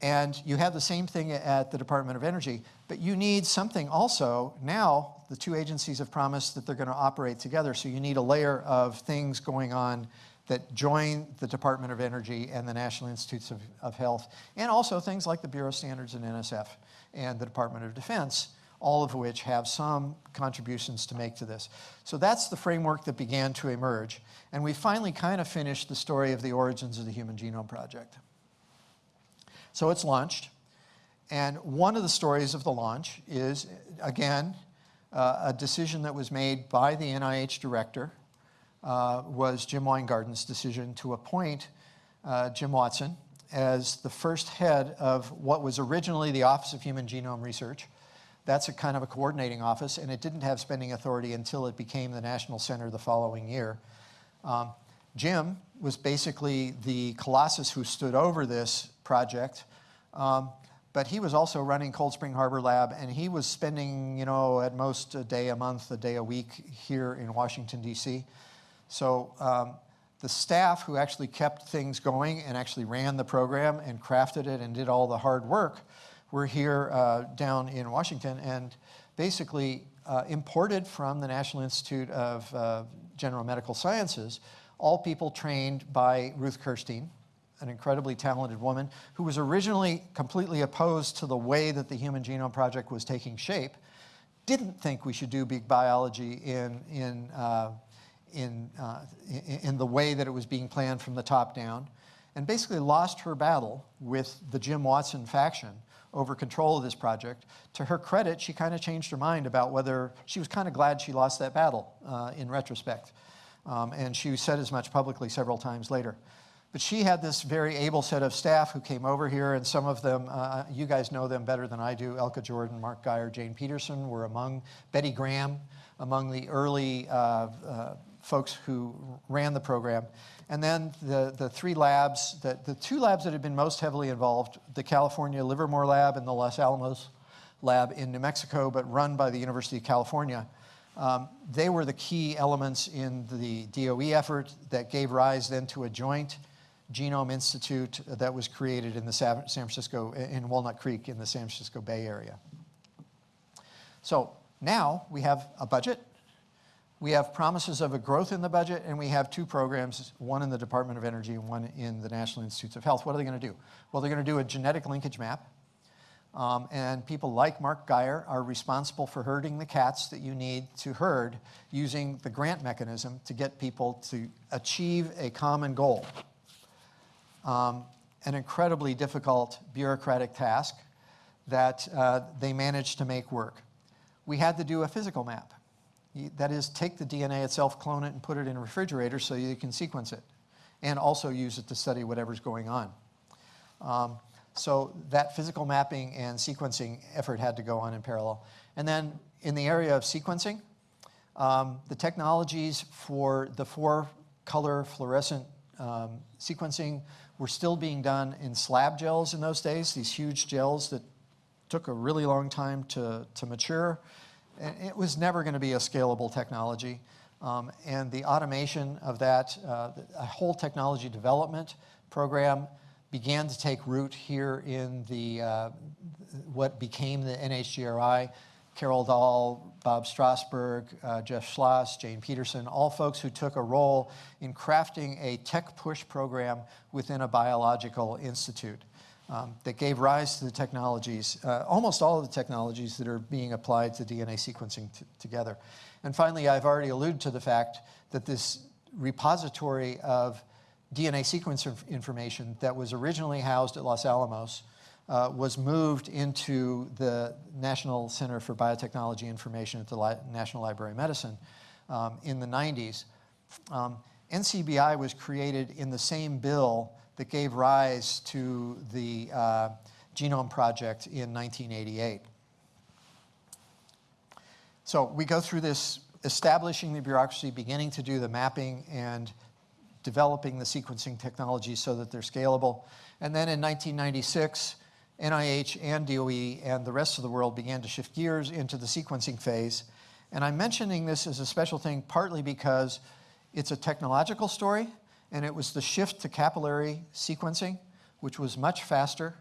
and you have the same thing at the Department of Energy, but you need something also, now the two agencies have promised that they're gonna operate together, so you need a layer of things going on that join the Department of Energy and the National Institutes of, of Health, and also things like the Bureau of Standards and NSF and the Department of Defense, all of which have some contributions to make to this. So that's the framework that began to emerge. And we finally kind of finished the story of the origins of the Human Genome Project. So it's launched. And one of the stories of the launch is, again, uh, a decision that was made by the NIH director uh, was Jim Wyngaarden's decision to appoint uh, Jim Watson as the first head of what was originally the Office of Human Genome Research. That's a kind of a coordinating office, and it didn't have spending authority until it became the National Center the following year. Um, Jim was basically the colossus who stood over this project, um, but he was also running Cold Spring Harbor Lab, and he was spending, you know, at most a day a month, a day a week here in Washington, D.C. So um, the staff who actually kept things going and actually ran the program and crafted it and did all the hard work were here uh, down in Washington and basically uh, imported from the National Institute of uh, General Medical Sciences all people trained by Ruth Kirschstein, an incredibly talented woman who was originally completely opposed to the way that the Human Genome Project was taking shape, didn't think we should do big biology in, in uh, in, uh, in the way that it was being planned from the top down, and basically lost her battle with the Jim Watson faction over control of this project. To her credit, she kind of changed her mind about whether, she was kind of glad she lost that battle uh, in retrospect. Um, and she said as much publicly several times later. But she had this very able set of staff who came over here, and some of them, uh, you guys know them better than I do. Elke Jordan, Mark Guyer, Jane Peterson were among, Betty Graham, among the early uh, uh folks who ran the program. And then the, the three labs, the, the two labs that have been most heavily involved, the California Livermore Lab and the Los Alamos Lab in New Mexico, but run by the University of California, um, they were the key elements in the DOE effort that gave rise then to a joint Genome Institute that was created in the San Francisco, in Walnut Creek in the San Francisco Bay Area. So now we have a budget we have promises of a growth in the budget, and we have two programs, one in the Department of Energy and one in the National Institutes of Health. What are they going to do? Well, they're going to do a genetic linkage map. Um, and people like Mark Guyer are responsible for herding the cats that you need to herd using the grant mechanism to get people to achieve a common goal. Um, an incredibly difficult bureaucratic task that uh, they managed to make work. We had to do a physical map. That is, take the DNA itself, clone it, and put it in a refrigerator so you can sequence it, and also use it to study whatever's going on. Um, so that physical mapping and sequencing effort had to go on in parallel. And then in the area of sequencing, um, the technologies for the four color fluorescent um, sequencing were still being done in slab gels in those days, these huge gels that took a really long time to, to mature. It was never going to be a scalable technology. Um, and the automation of that, uh, a whole technology development program began to take root here in the, uh, what became the NHGRI. Carol Dahl, Bob Strausberg, uh, Jeff Schloss, Jane Peterson, all folks who took a role in crafting a tech push program within a biological institute um, that gave rise to the technologies, uh, almost all of the technologies that are being applied to DNA sequencing together. And finally, I've already alluded to the fact that this repository of DNA sequence information that was originally housed at Los Alamos uh, was moved into the National Center for Biotechnology Information at the Li National Library of Medicine um, in the 90s. Um, NCBI was created in the same bill that gave rise to the uh, Genome Project in 1988. So we go through this establishing the bureaucracy, beginning to do the mapping and developing the sequencing technology so that they're scalable. And then in 1996, NIH and DOE and the rest of the world began to shift gears into the sequencing phase. And I'm mentioning this as a special thing partly because it's a technological story, and it was the shift to capillary sequencing, which was much faster,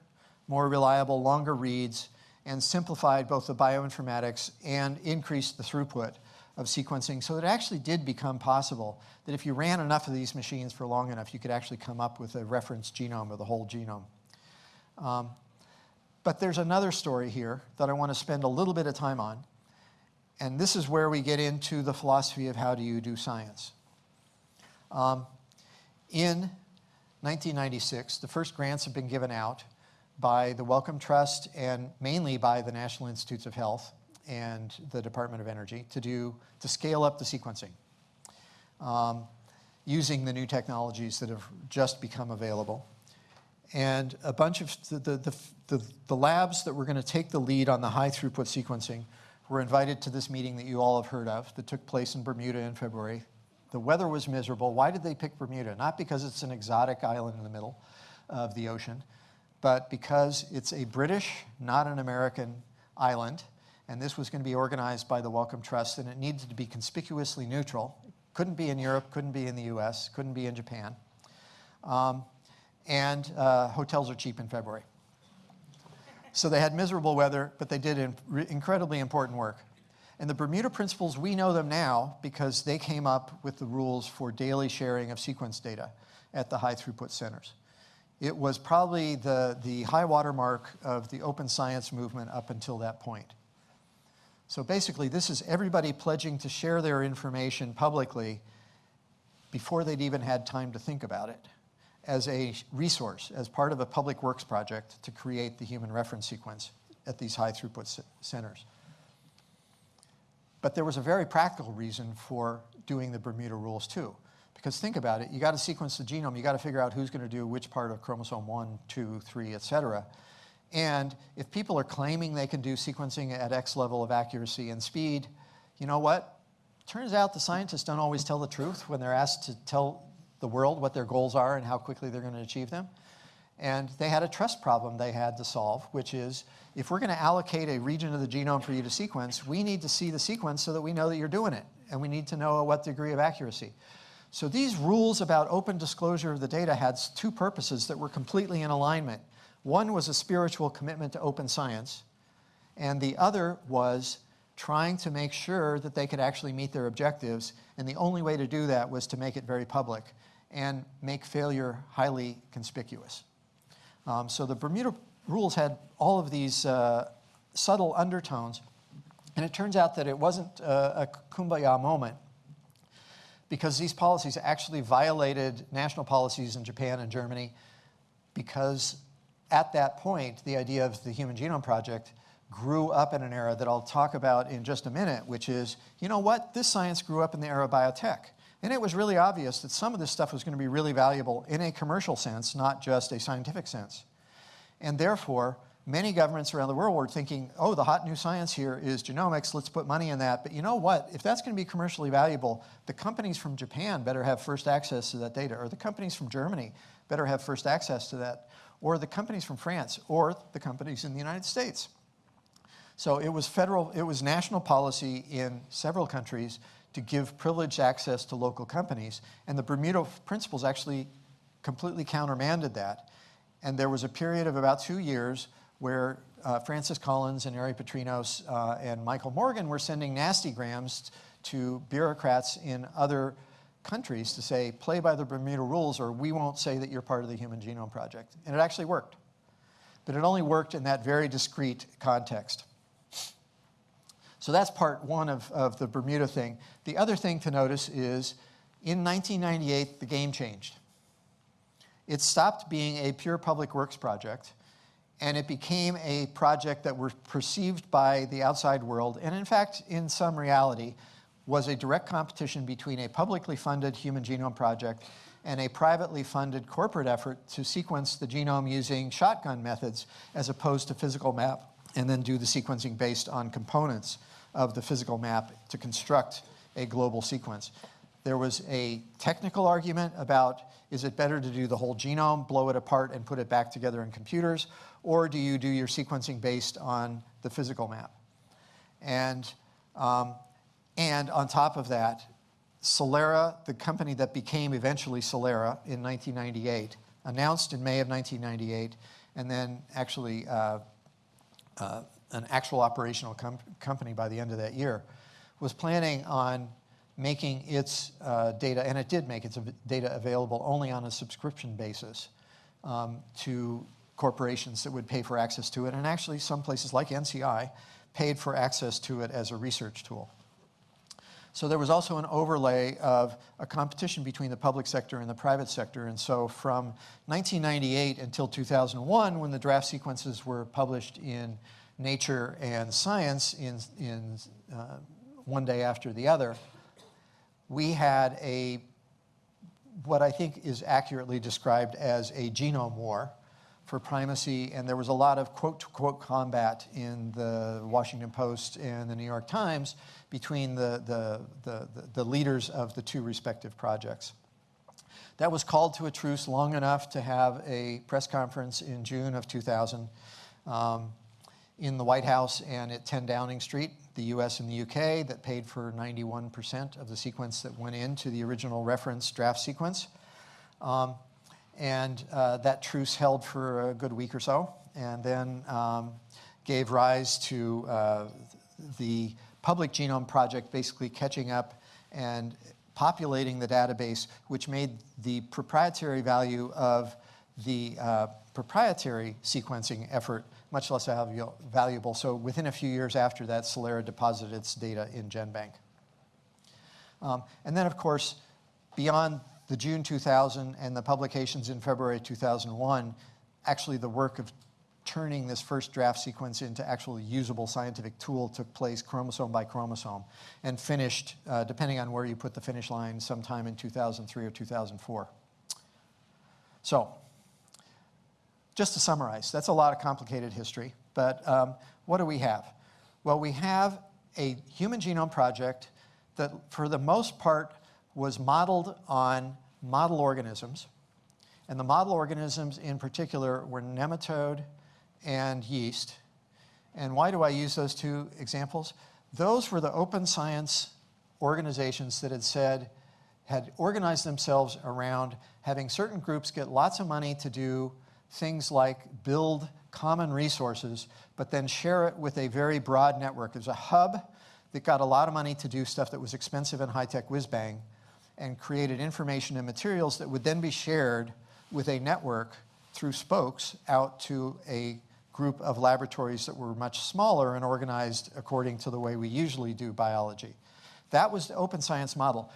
more reliable, longer reads, and simplified both the bioinformatics and increased the throughput of sequencing. So it actually did become possible that if you ran enough of these machines for long enough, you could actually come up with a reference genome of the whole genome. Um, but there's another story here that I want to spend a little bit of time on. And this is where we get into the philosophy of how do you do science. Um, in 1996, the first grants have been given out by the Wellcome Trust and mainly by the National Institutes of Health and the Department of Energy to do to scale up the sequencing um, using the new technologies that have just become available. And a bunch of the, the, the, the labs that were going to take the lead on the high throughput sequencing were invited to this meeting that you all have heard of that took place in Bermuda in February. The weather was miserable. Why did they pick Bermuda? Not because it's an exotic island in the middle of the ocean, but because it's a British, not an American island and this was going to be organized by the Wellcome Trust, and it needed to be conspicuously neutral. It Couldn't be in Europe, couldn't be in the US, couldn't be in Japan. Um, and uh, hotels are cheap in February. So they had miserable weather, but they did in incredibly important work. And the Bermuda Principles, we know them now because they came up with the rules for daily sharing of sequence data at the high throughput centers. It was probably the, the high watermark of the open science movement up until that point. So basically, this is everybody pledging to share their information publicly before they'd even had time to think about it as a resource, as part of a public works project to create the human reference sequence at these high throughput centers. But there was a very practical reason for doing the Bermuda rules too. Because think about it, you got to sequence the genome, you got to figure out who's going to do which part of chromosome 1, 2, 3, et cetera. And if people are claiming they can do sequencing at X level of accuracy and speed, you know what? Turns out the scientists don't always tell the truth when they're asked to tell the world what their goals are and how quickly they're going to achieve them. And they had a trust problem they had to solve, which is if we're going to allocate a region of the genome for you to sequence, we need to see the sequence so that we know that you're doing it. And we need to know what degree of accuracy. So these rules about open disclosure of the data had two purposes that were completely in alignment. One was a spiritual commitment to open science, and the other was trying to make sure that they could actually meet their objectives, and the only way to do that was to make it very public and make failure highly conspicuous. Um, so the Bermuda rules had all of these uh, subtle undertones. And it turns out that it wasn't a, a kumbaya moment because these policies actually violated national policies in Japan and Germany because at that point, the idea of the Human Genome Project grew up in an era that I'll talk about in just a minute, which is, you know what, this science grew up in the era of biotech. And it was really obvious that some of this stuff was going to be really valuable in a commercial sense, not just a scientific sense. And therefore, many governments around the world were thinking, oh, the hot new science here is genomics, let's put money in that. But you know what? If that's going to be commercially valuable, the companies from Japan better have first access to that data, or the companies from Germany better have first access to that, or the companies from France, or the companies in the United States. So it was federal, it was national policy in several countries to give privileged access to local companies. And the Bermuda Principles actually completely countermanded that. And there was a period of about two years where uh, Francis Collins and Ari Patrinos uh, and Michael Morgan were sending nasty grams to bureaucrats in other countries to say, play by the Bermuda rules or we won't say that you're part of the Human Genome Project. And it actually worked. But it only worked in that very discrete context. So that's part one of, of the Bermuda thing. The other thing to notice is in 1998, the game changed. It stopped being a pure public works project and it became a project that was perceived by the outside world, and in fact, in some reality, was a direct competition between a publicly funded human genome project and a privately funded corporate effort to sequence the genome using shotgun methods as opposed to physical map and then do the sequencing based on components of the physical map to construct a global sequence. There was a technical argument about is it better to do the whole genome, blow it apart, and put it back together in computers, or do you do your sequencing based on the physical map? And, um, and on top of that, Celera, the company that became eventually Celera in 1998, announced in May of 1998, and then actually uh, uh, an actual operational com company by the end of that year, was planning on making its uh, data, and it did make its data available only on a subscription basis um, to corporations that would pay for access to it. And actually, some places like NCI paid for access to it as a research tool. So there was also an overlay of a competition between the public sector and the private sector. And so from 1998 until 2001, when the draft sequences were published in Nature and Science in, in uh, one day after the other, we had a, what I think is accurately described as a genome war for primacy, and there was a lot of quote-to-quote combat in the Washington Post and the New York Times between the, the, the, the, leaders of the two respective projects. That was called to a truce long enough to have a press conference in June of 2000. Um, in the White House and at 10 Downing Street, the US and the UK, that paid for 91% of the sequence that went into the original reference draft sequence. Um, and uh, that truce held for a good week or so, and then um, gave rise to uh, the Public Genome Project basically catching up and populating the database, which made the proprietary value of the uh, proprietary sequencing effort much less valuable. So within a few years after that, Celera deposited its data in GenBank. Um, and then, of course, beyond the June 2000 and the publications in February 2001, actually the work of turning this first draft sequence into actually usable scientific tool took place chromosome by chromosome and finished, uh, depending on where you put the finish line, sometime in 2003 or 2004. So just to summarize, that's a lot of complicated history, but um, what do we have? Well, we have a human genome project that, for the most part, was modeled on model organisms. And the model organisms in particular were nematode and yeast. And why do I use those two examples? Those were the open science organizations that had said, had organized themselves around having certain groups get lots of money to do things like build common resources, but then share it with a very broad network. There's a hub that got a lot of money to do stuff that was expensive and high-tech whiz-bang and created information and materials that would then be shared with a network through spokes out to a group of laboratories that were much smaller and organized according to the way we usually do biology. That was the open science model.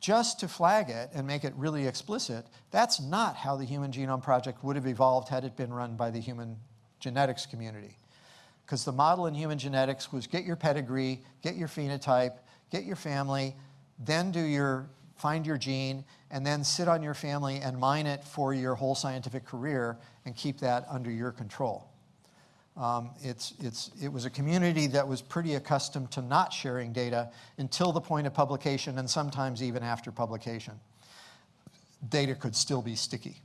Just to flag it and make it really explicit, that's not how the Human Genome Project would have evolved had it been run by the human genetics community. Because the model in human genetics was get your pedigree, get your phenotype, get your family, then do your, find your gene, and then sit on your family and mine it for your whole scientific career and keep that under your control. Um, it's, it's, it was a community that was pretty accustomed to not sharing data until the point of publication and sometimes even after publication. Data could still be sticky.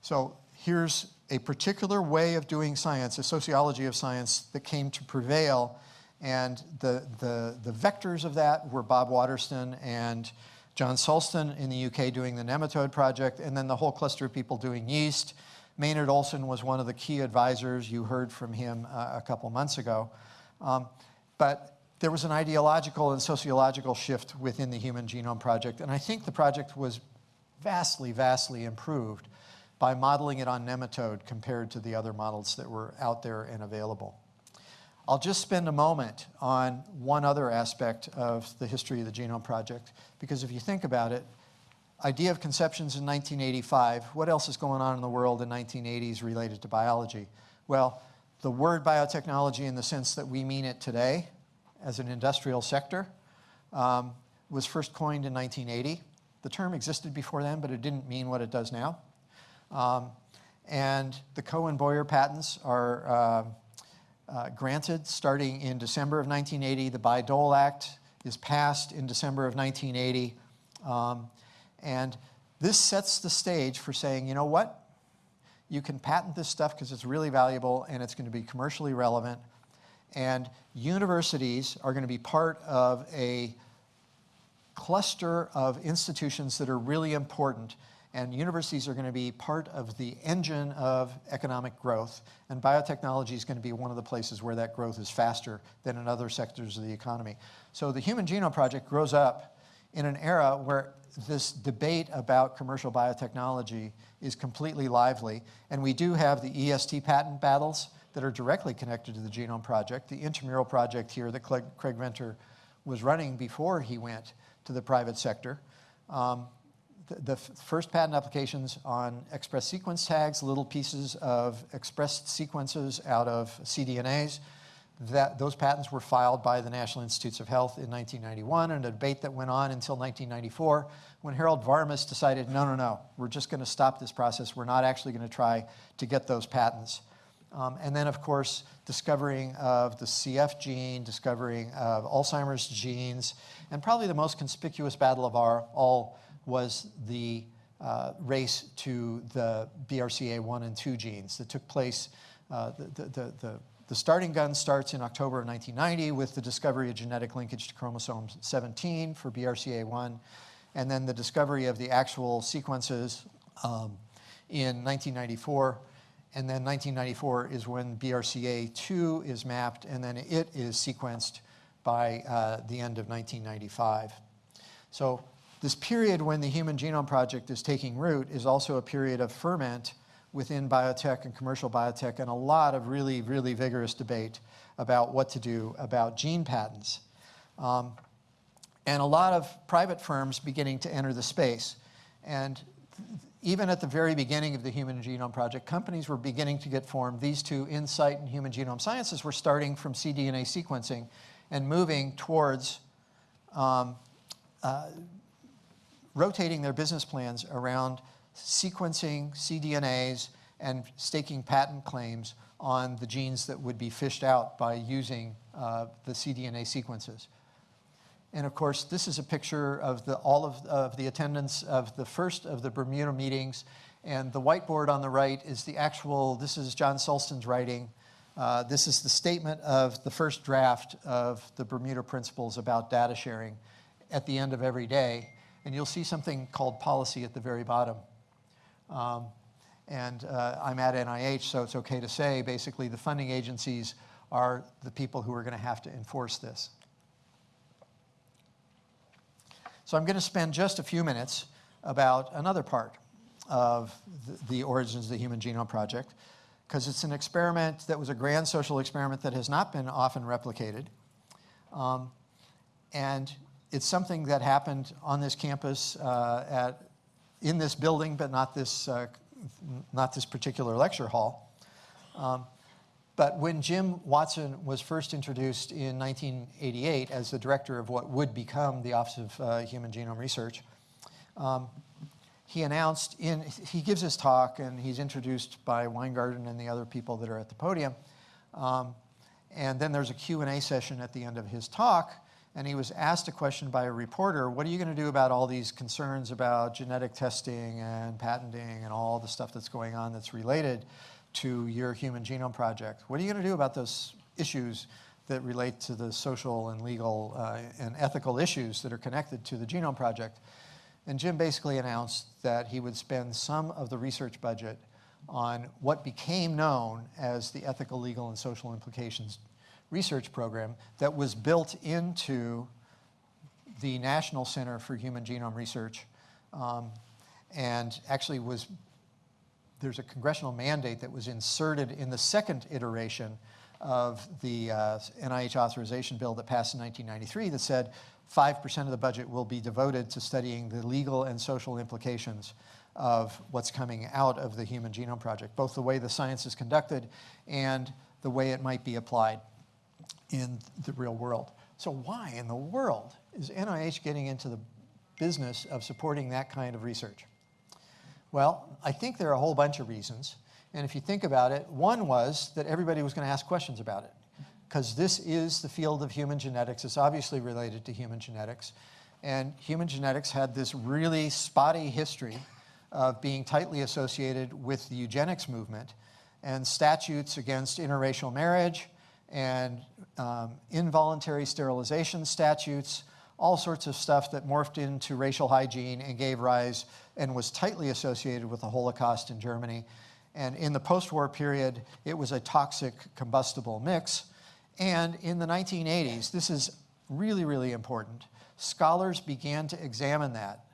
So here's a particular way of doing science, a sociology of science that came to prevail. And the, the, the vectors of that were Bob Waterston and John Sulston in the UK doing the nematode project, and then the whole cluster of people doing yeast Maynard Olson was one of the key advisors. You heard from him uh, a couple months ago. Um, but there was an ideological and sociological shift within the Human Genome Project, and I think the project was vastly, vastly improved by modeling it on nematode compared to the other models that were out there and available. I'll just spend a moment on one other aspect of the history of the Genome Project, because if you think about it, idea of conceptions in 1985. What else is going on in the world in 1980s related to biology? Well, the word biotechnology in the sense that we mean it today as an industrial sector um, was first coined in 1980. The term existed before then, but it didn't mean what it does now. Um, and the Cohen-Boyer patents are uh, uh, granted starting in December of 1980. The Bayh-Dole Act is passed in December of 1980. Um, and this sets the stage for saying, you know what? You can patent this stuff because it's really valuable and it's going to be commercially relevant. And universities are going to be part of a cluster of institutions that are really important. And universities are going to be part of the engine of economic growth. And biotechnology is going to be one of the places where that growth is faster than in other sectors of the economy. So the Human Genome Project grows up in an era where this debate about commercial biotechnology is completely lively, and we do have the EST patent battles that are directly connected to the Genome Project. The intramural project here that Craig Venter was running before he went to the private sector. Um, the, the first patent applications on express sequence tags, little pieces of expressed sequences out of cDNAs, that those patents were filed by the National Institutes of Health in 1991 and a debate that went on until 1994 when Harold Varmus decided, no, no, no, we're just going to stop this process. We're not actually going to try to get those patents. Um, and then, of course, discovering of the CF gene, discovering of Alzheimer's genes, and probably the most conspicuous battle of our all was the uh, race to the BRCA1 and 2 genes that took place, uh, the, the, the the starting gun starts in October of 1990 with the discovery of genetic linkage to chromosome 17 for BRCA1, and then the discovery of the actual sequences um, in 1994. And then 1994 is when BRCA2 is mapped, and then it is sequenced by uh, the end of 1995. So this period when the Human Genome Project is taking root is also a period of ferment within biotech and commercial biotech and a lot of really, really vigorous debate about what to do about gene patents. Um, and a lot of private firms beginning to enter the space. And even at the very beginning of the Human Genome Project, companies were beginning to get formed. These two, Incyte and Human Genome Sciences, were starting from cDNA sequencing and moving towards um, uh, rotating their business plans around sequencing cDNAs and staking patent claims on the genes that would be fished out by using uh, the cDNA sequences. And of course, this is a picture of the, all of, of the attendance of the first of the Bermuda meetings. And the whiteboard on the right is the actual, this is John Sulston's writing. Uh, this is the statement of the first draft of the Bermuda Principles about data sharing at the end of every day. And you'll see something called policy at the very bottom. Um, and uh, I'm at NIH, so it's okay to say basically the funding agencies are the people who are going to have to enforce this. So I'm going to spend just a few minutes about another part of the, the origins of the Human Genome Project. because it's an experiment that was a grand social experiment that has not been often replicated. Um, and it's something that happened on this campus uh, at, in this building, but not this, uh, not this particular lecture hall. Um, but when Jim Watson was first introduced in 1988 as the director of what would become the Office of uh, Human Genome Research, um, he announced in, he gives his talk and he's introduced by Wyngaarden and the other people that are at the podium. Um, and then there's a Q&A session at the end of his talk and he was asked a question by a reporter, what are you going to do about all these concerns about genetic testing and patenting and all the stuff that's going on that's related to your Human Genome Project? What are you going to do about those issues that relate to the social and legal uh, and ethical issues that are connected to the Genome Project? And Jim basically announced that he would spend some of the research budget on what became known as the Ethical, Legal, and Social Implications Research Program that was built into the National Center for Human Genome Research um, and actually was, there's a congressional mandate that was inserted in the second iteration of the uh, NIH authorization bill that passed in 1993 that said 5% of the budget will be devoted to studying the legal and social implications of what's coming out of the Human Genome Project, both the way the science is conducted and the way it might be applied in the real world. So why in the world is NIH getting into the business of supporting that kind of research? Well, I think there are a whole bunch of reasons. And if you think about it, one was that everybody was going to ask questions about it because this is the field of human genetics. It's obviously related to human genetics. And human genetics had this really spotty history of being tightly associated with the eugenics movement and statutes against interracial marriage and um, involuntary sterilization statutes, all sorts of stuff that morphed into racial hygiene and gave rise and was tightly associated with the Holocaust in Germany. And in the post-war period, it was a toxic combustible mix. And in the 1980s, this is really, really important, scholars began to examine that.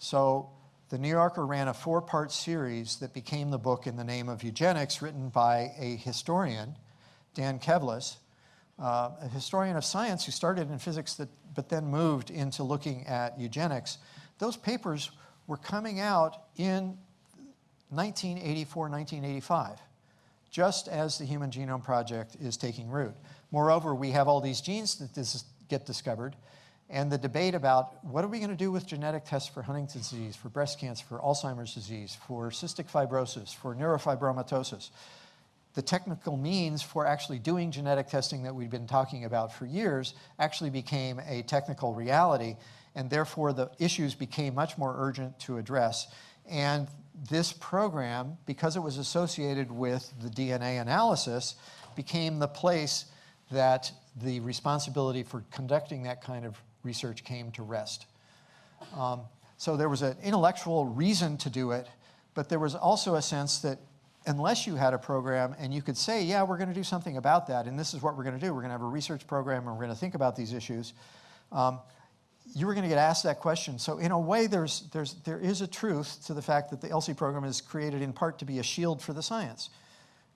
So the New Yorker ran a four-part series that became the book in the name of eugenics, written by a historian, Dan Kevles, uh, a historian of science who started in physics that, but then moved into looking at eugenics. Those papers were coming out in 1984, 1985, just as the Human Genome Project is taking root. Moreover, we have all these genes that dis get discovered, and the debate about what are we going to do with genetic tests for Huntington's disease, for breast cancer, for Alzheimer's disease, for cystic fibrosis, for neurofibromatosis. The technical means for actually doing genetic testing that we've been talking about for years actually became a technical reality, and therefore the issues became much more urgent to address. And this program, because it was associated with the DNA analysis, became the place that the responsibility for conducting that kind of research came to rest. Um, so there was an intellectual reason to do it, but there was also a sense that unless you had a program and you could say, yeah, we're going to do something about that, and this is what we're going to do, we're going to have a research program and we're going to think about these issues, um, you were going to get asked that question. So in a way, there's, there's, there is a truth to the fact that the ELSI program is created in part to be a shield for the science.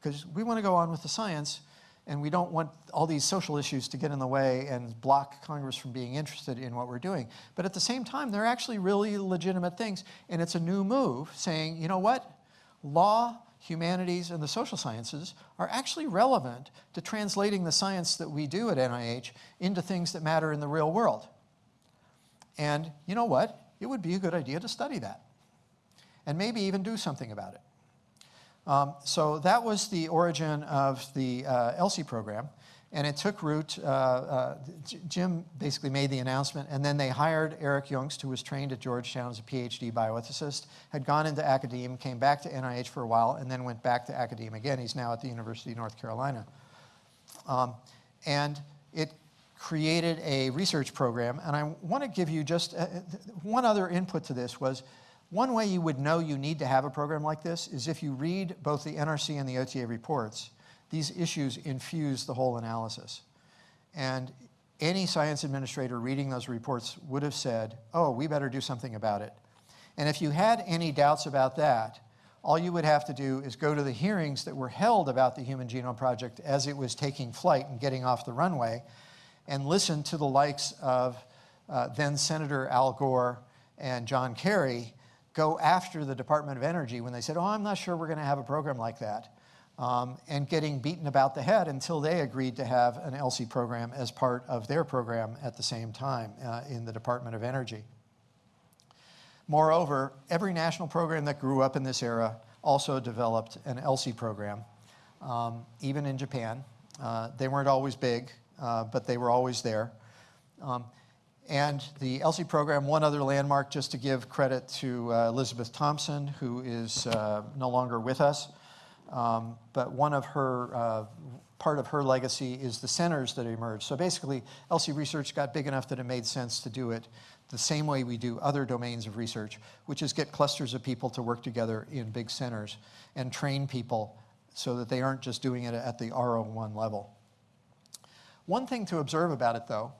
Because we want to go on with the science, and we don't want all these social issues to get in the way and block Congress from being interested in what we're doing. But at the same time, they're actually really legitimate things, and it's a new move saying, you know what? Law, humanities, and the social sciences are actually relevant to translating the science that we do at NIH into things that matter in the real world. And you know what? It would be a good idea to study that and maybe even do something about it. Um, so that was the origin of the uh, ELSI program. And it took root, uh, uh, Jim basically made the announcement, and then they hired Eric Juengst, who was trained at Georgetown as a PhD bioethicist, had gone into academia, came back to NIH for a while, and then went back to academia again. He's now at the University of North Carolina. Um, and it created a research program, and I want to give you just uh, one other input to this was, one way you would know you need to have a program like this is if you read both the NRC and the OTA reports, these issues infuse the whole analysis. And any science administrator reading those reports would have said, oh, we better do something about it. And if you had any doubts about that, all you would have to do is go to the hearings that were held about the Human Genome Project as it was taking flight and getting off the runway, and listen to the likes of uh, then Senator Al Gore and John Kerry go after the Department of Energy when they said, oh, I'm not sure we're going to have a program like that, um, and getting beaten about the head until they agreed to have an ELSI program as part of their program at the same time uh, in the Department of Energy. Moreover, every national program that grew up in this era also developed an ELSI program, um, even in Japan. Uh, they weren't always big, uh, but they were always there. Um, and the ELSI program, one other landmark, just to give credit to uh, Elizabeth Thomson, who is uh, no longer with us, um, but one of her, uh, part of her legacy is the centers that emerged. So basically, ELSI research got big enough that it made sense to do it the same way we do other domains of research, which is get clusters of people to work together in big centers and train people so that they aren't just doing it at the R01 level. One thing to observe about it, though,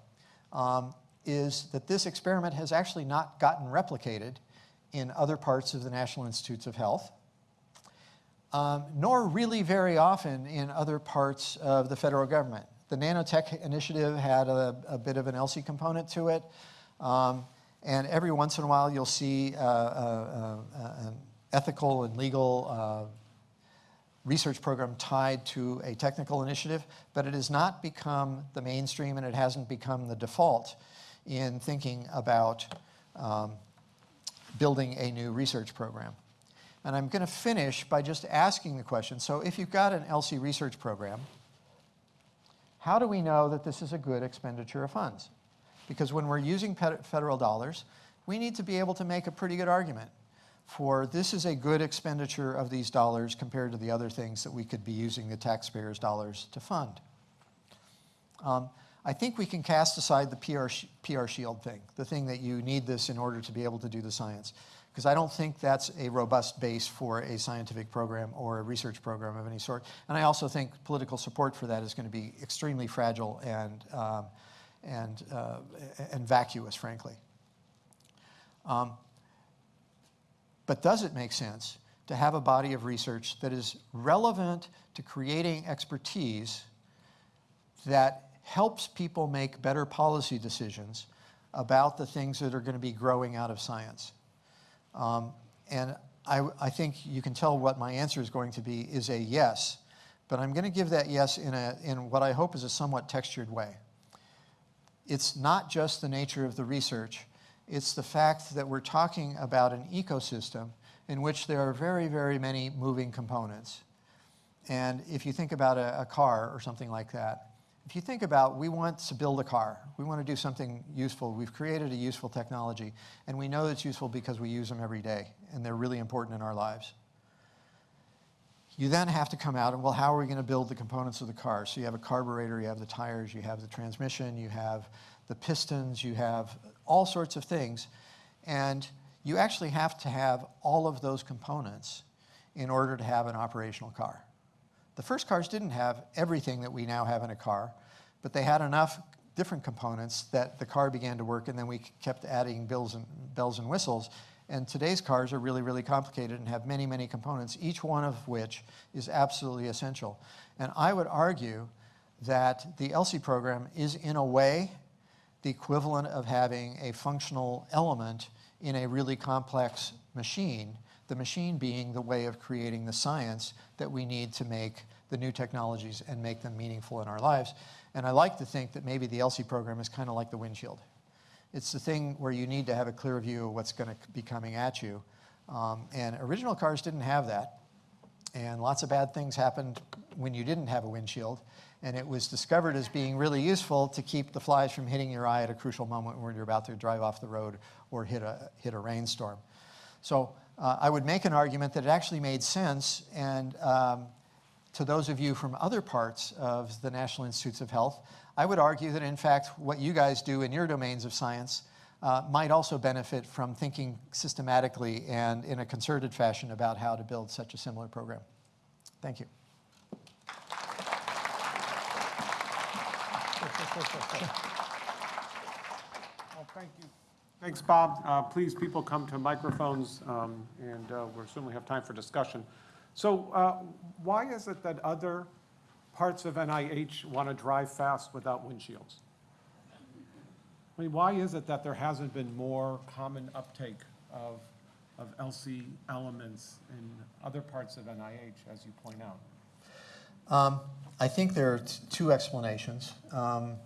um, is that this experiment has actually not gotten replicated in other parts of the National Institutes of Health, um, nor really very often in other parts of the federal government. The nanotech initiative had a, a bit of an ELSI component to it. Um, and every once in a while, you'll see uh, uh, uh, an ethical and legal uh, research program tied to a technical initiative, but it has not become the mainstream and it hasn't become the default in thinking about um, building a new research program. And I'm going to finish by just asking the question, so if you've got an ELSI research program, how do we know that this is a good expenditure of funds? Because when we're using federal dollars, we need to be able to make a pretty good argument for this is a good expenditure of these dollars compared to the other things that we could be using the taxpayers' dollars to fund. Um, I think we can cast aside the PR, PR shield thing, the thing that you need this in order to be able to do the science, because I don't think that's a robust base for a scientific program or a research program of any sort. And I also think political support for that is going to be extremely fragile and um, and, uh, and vacuous, frankly. Um, but does it make sense to have a body of research that is relevant to creating expertise that helps people make better policy decisions about the things that are going to be growing out of science? Um, and I, I, think you can tell what my answer is going to be is a yes, but I'm going to give that yes in, a, in what I hope is a somewhat textured way it's not just the nature of the research, it's the fact that we're talking about an ecosystem in which there are very, very many moving components. And if you think about a, a, car or something like that, if you think about we want to build a car, we want to do something useful, we've created a useful technology, and we know it's useful because we use them every day, and they're really important in our lives. You then have to come out and, well, how are we going to build the components of the car? So you have a carburetor, you have the tires, you have the transmission, you have the pistons, you have all sorts of things. And you actually have to have all of those components in order to have an operational car. The first cars didn't have everything that we now have in a car, but they had enough different components that the car began to work and then we kept adding bells and, bells and whistles and today's cars are really, really complicated and have many, many components, each one of which is absolutely essential. And I would argue that the ELSI program is, in a way, the equivalent of having a functional element in a really complex machine, the machine being the way of creating the science that we need to make the new technologies and make them meaningful in our lives. And I like to think that maybe the ELSI program is kind of like the windshield. It's the thing where you need to have a clear view of what's going to be coming at you. Um, and original cars didn't have that. And lots of bad things happened when you didn't have a windshield. And it was discovered as being really useful to keep the flies from hitting your eye at a crucial moment when you're about to drive off the road or hit a, hit a rainstorm. So uh, I would make an argument that it actually made sense. And um, to those of you from other parts of the National Institutes of Health, I would argue that in fact what you guys do in your domains of science uh, might also benefit from thinking systematically and in a concerted fashion about how to build such a similar program. Thank you. Well, thank you. Thanks, Bob. Uh, Please, people come to microphones, um, and uh, we'll certainly have time for discussion. So uh, why is it that other parts of NIH want to drive fast without windshields? I mean, why is it that there hasn't been more common uptake of, of ELSI elements in other parts of NIH, as you point out? Um, I think there are two explanations. Um,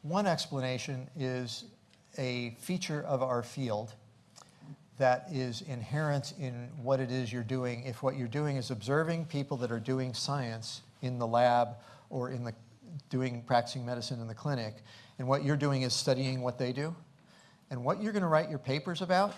one explanation is a feature of our field that is inherent in what it is you're doing. If what you're doing is observing people that are doing science in the lab or in the doing practicing medicine in the clinic, and what you're doing is studying what they do, and what you're going to write your papers about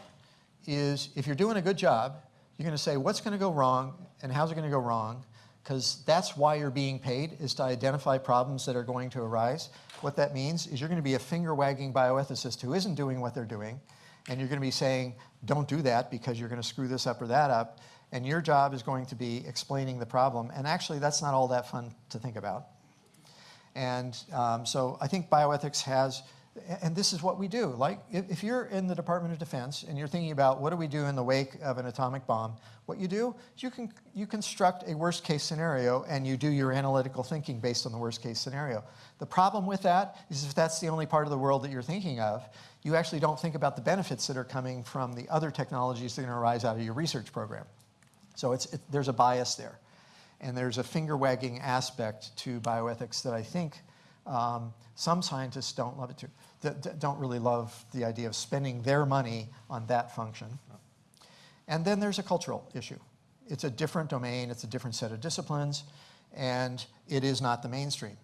is if you're doing a good job, you're going to say what's going to go wrong and how's it going to go wrong, because that's why you're being paid is to identify problems that are going to arise. What that means is you're going to be a finger wagging bioethicist who isn't doing what they're doing, and you're going to be saying, don't do that because you're going to screw this up or that up. And your job is going to be explaining the problem. And actually, that's not all that fun to think about. And um, so I think bioethics has, and this is what we do. Like, if, you're in the Department of Defense and you're thinking about what do we do in the wake of an atomic bomb, what you do is you, can, you construct a worst case scenario and you do your analytical thinking based on the worst case scenario. The problem with that is if that's the only part of the world that you're thinking of, you actually don't think about the benefits that are coming from the other technologies that are going to arise out of your research program. So it's, it, there's a bias there. And there's a finger wagging aspect to bioethics that I think um, some scientists don't love it too, don't really love the idea of spending their money on that function. And then there's a cultural issue. It's a different domain, it's a different set of disciplines, and it is not the mainstream.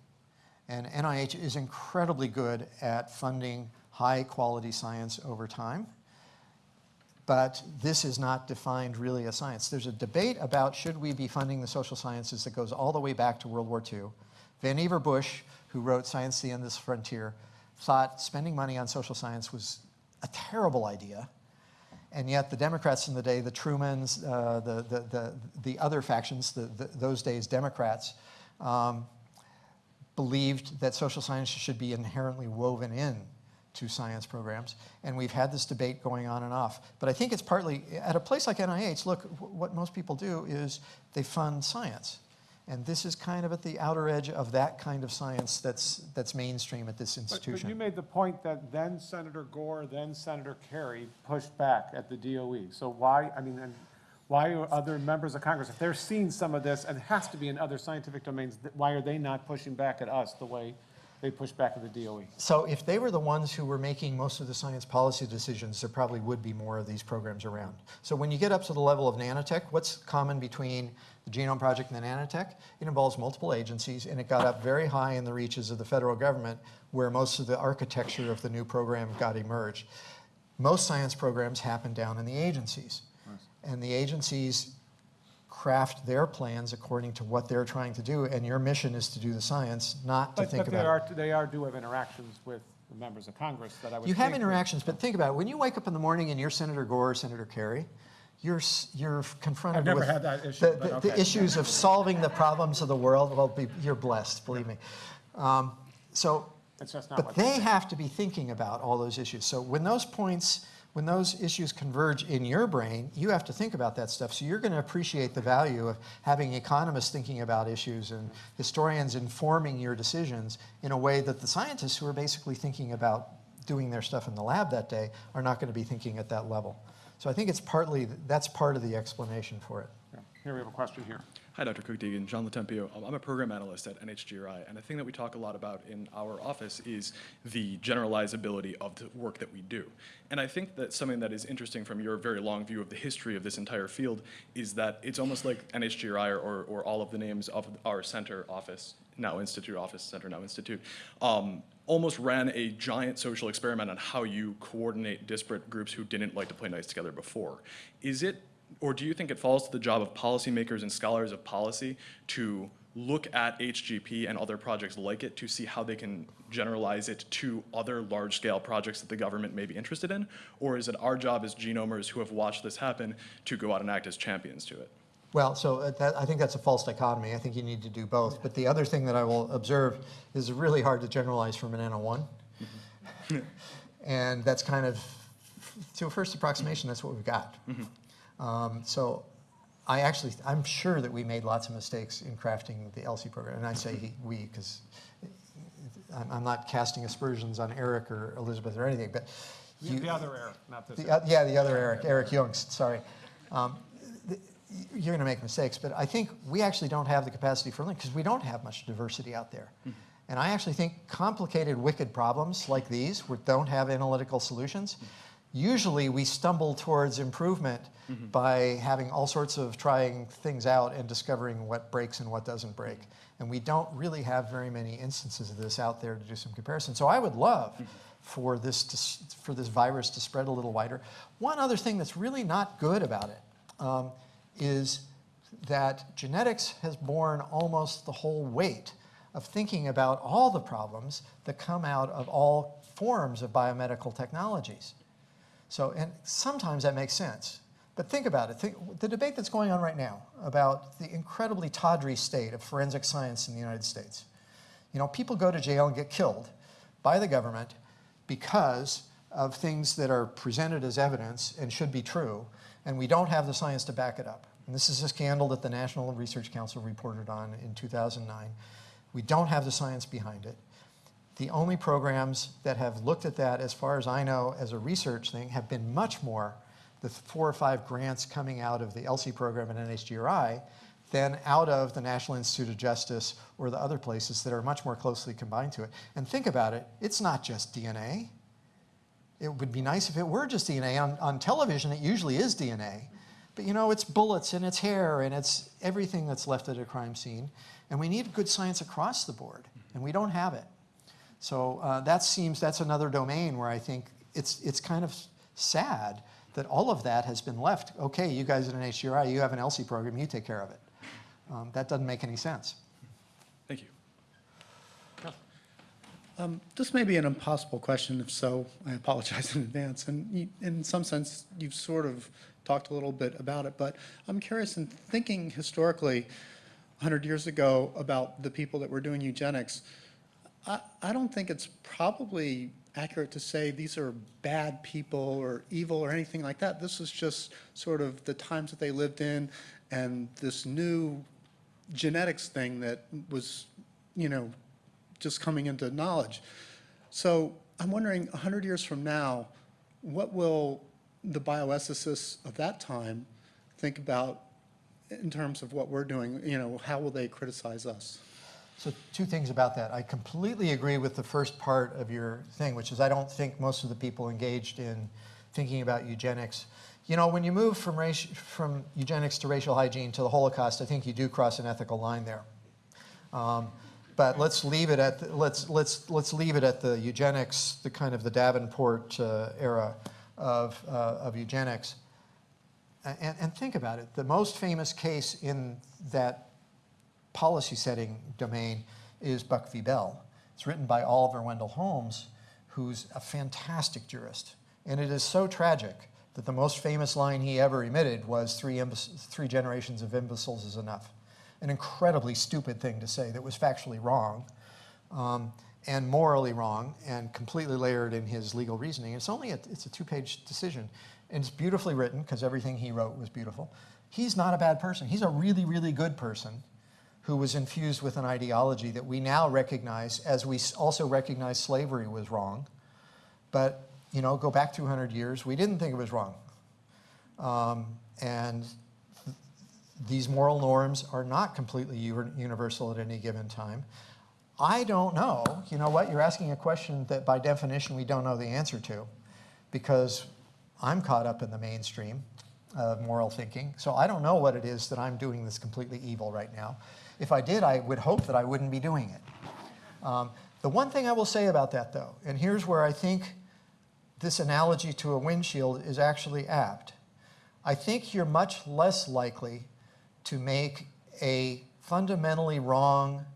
And NIH is incredibly good at funding high quality science over time but this is not defined really as science. There's a debate about should we be funding the social sciences that goes all the way back to World War II. Vannevar Bush, who wrote Science, the Endless Frontier, thought spending money on social science was a terrible idea. And yet the Democrats in the day, the Trumans, uh, the, the, the, the, other factions, the, the, those days Democrats, um, believed that social science should be inherently woven in to science programs, and we've had this debate going on and off. But I think it's partly, at a place like NIH, look, what most people do is they fund science. And this is kind of at the outer edge of that kind of science that's, that's mainstream at this But- institution. But you made the point that then Senator Gore, then Senator Kerry pushed back at the DOE. So why, I mean, and why are other members of Congress, if they're seeing some of this, and it has to be in other scientific domains, th- why are they not pushing back at us the way they push back at the DOE? So if they were the ones who were making most of the science policy decisions, there probably would be more of these programs around. So when you get up to the level of nanotech, what's common between the Genome Project and the nanotech? It involves multiple agencies, and it got up very high in the reaches of the federal government, where most of the architecture of the new program got emerged. Most science programs happen down in the agencies. And the agencies craft their plans according to what they're trying to do, and your mission is to do the science, not to But, think but they about are, they are, do have interactions with the members of Congress that I would You have interactions, but think about it. When you wake up in the morning and you're Senator Gore or Senator Kerry, you're, you're confronted with had that issue, the, the- the issues of solving the problems of the world. Well, be, you're blessed, believe me. Um, so, It's just not but they have to be thinking about all those issues. So when those points, when those issues converge in your brain, you have to think about that stuff. So you're going to appreciate the value of having economists thinking about issues and historians informing your decisions in a way that the scientists who are basically thinking about doing their stuff in the lab that day are not going to be thinking at that level. So I think it's partly, that's part of the explanation for it. Yeah. Here we have a question here. Hi, Dr. Cook-Deegan, John Latempio. Um, I'm a program analyst at NHGRI, and a thing that we talk a lot about in our office is the generalizability of the work that we do. And I think that something that is interesting from your very long view of the history of this entire field is that it's almost like NHGRI or, or, or all of the names of our center office, now Institute office, center now Institute, um, almost ran a giant social experiment on how you coordinate disparate groups who didn't like to play nice together before. Is it or do you think it falls to the job of policymakers and scholars of policy to look at HGP and other projects like it to see how they can generalize it to other large-scale projects that the government may be interested in? Or is it our job as genomers who have watched this happen to go out and act as champions to it? Well, so uh, that, I think that's a false dichotomy. I think you need to do both. But the other thing that I will observe is really hard to generalize from an N01. And that's kind of, to a first approximation, that's what we've got. Um, so I actually, I'm sure that we made lots of mistakes in crafting the ELSI program. And I say he- we because I'm, I'm not casting aspersions on Eric or Elizabeth or anything, but you, The other Eric, not this. the, oth- yeah, the other Eric, Eric Juengst, sorry. Um, th- You're going to make mistakes, but I think we actually don't have the capacity for learning because we don't have much diversity out there. And I actually think complicated, wicked problems like these, which don't have analytical solutions, usually we stumble towards improvement by having all sorts of trying things out and discovering what breaks and what doesn't break. And we don't really have very many instances of this out there to do some comparison. So I would love for this, to, for this virus to spread a little wider. One other thing that's really not good about it um, is that genetics has borne almost the whole weight of thinking about all the problems that come out of all forms of biomedical technologies. So, and sometimes that makes sense. But think about it. Think, the debate that's going on right now about the incredibly tawdry state of forensic science in the United States. You know, people go to jail and get killed by the government because of things that are presented as evidence and should be true, and we don't have the science to back it up. And this is a scandal that the National Research Council reported on in 2009. We don't have the science behind it. The only programs that have looked at that, as far as I know, as a research thing, have been much more the four or five grants coming out of the ELSI program and NHGRI than out of the National Institute of Justice or the other places that are much more closely combined to it. And think about it, it's not just DNA. It would be nice if it were just DNA. On, on television, it usually is DNA. But you know, it's bullets and it's hair and it's everything that's left at a crime scene. And we need good science across the board, and we don't have it. So uh, that seems, that's another domain where I think it's, it's kind of sad that all of that has been left. Okay, you guys at NHGRI, you have an ELSI program, you take care of it. Um, that doesn't make any sense. Thank you. Um, This may be an impossible question, if so, I apologize in advance. And you- in some sense, you've sort of talked a little bit about it, but I'm curious, in thinking historically, 100 years ago, about the people that were doing eugenics, I, I don't think it's probably accurate to say these are bad people or evil or anything like that. This is just sort of the times that they lived in and this new genetics thing that was, you know, just coming into knowledge. So I'm wondering, 100 years from now, what will the bioethicists of that time think about in terms of what we're doing? You know, how will they criticize us? So two things about that. I completely agree with the first part of your thing, which is I don't think most of the people engaged in thinking about eugenics. You know, when you move from, race, from eugenics to racial hygiene to the Holocaust, I think you do cross an ethical line there. Um, but let's leave it at the, let's let's let's leave it at the eugenics, the kind of the Davenport uh, era of uh, of eugenics. And, and think about it. The most famous case in that policy setting domain is Buck v. Bell. It's written by Oliver Wendell Holmes, who's a fantastic jurist. And it is so tragic that the most famous line he ever emitted was three, three generations of imbeciles is enough. An incredibly stupid thing to say that was factually wrong um, and morally wrong and completely layered in his legal reasoning. It's only a, it's a two-page decision. And it's beautifully written because everything he wrote was beautiful. He's not a bad person. He's a really, really good person who was infused with an ideology that we now recognize as we also recognize slavery was wrong. But, you know, go back 200 years, we didn't think it was wrong. Um, and th- these moral norms are not completely universal at any given time. I don't know. You know what? You're asking a question that by definition we don't know the answer to because I'm caught up in the mainstream of moral thinking. So I don't know what it is that I'm doing that's completely evil right now. If I did, I would hope that I wouldn't be doing it. Um, the one thing I will say about that, though, and here's where I think this analogy to a windshield is actually apt. I think you're much less likely to make a fundamentally wrong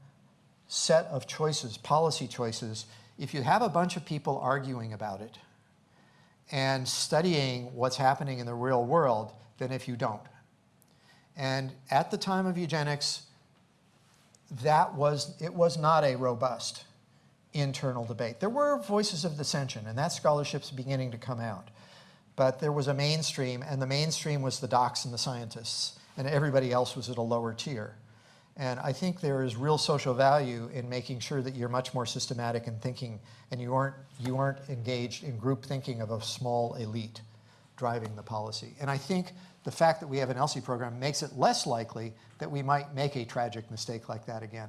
set of choices, policy choices, if you have a bunch of people arguing about it and studying what's happening in the real world than if you don't. And at the time of eugenics, that was, it was not a robust internal debate. There were voices of dissension, and that scholarship's beginning to come out. But there was a mainstream, and the mainstream was the docs and the scientists, and everybody else was at a lower tier. And I think there is real social value in making sure that you're much more systematic in thinking, and you aren't, you aren't engaged in group thinking of a small elite driving the policy. And I think the fact that we have an ELSI program makes it less likely that we might make a tragic mistake like that again.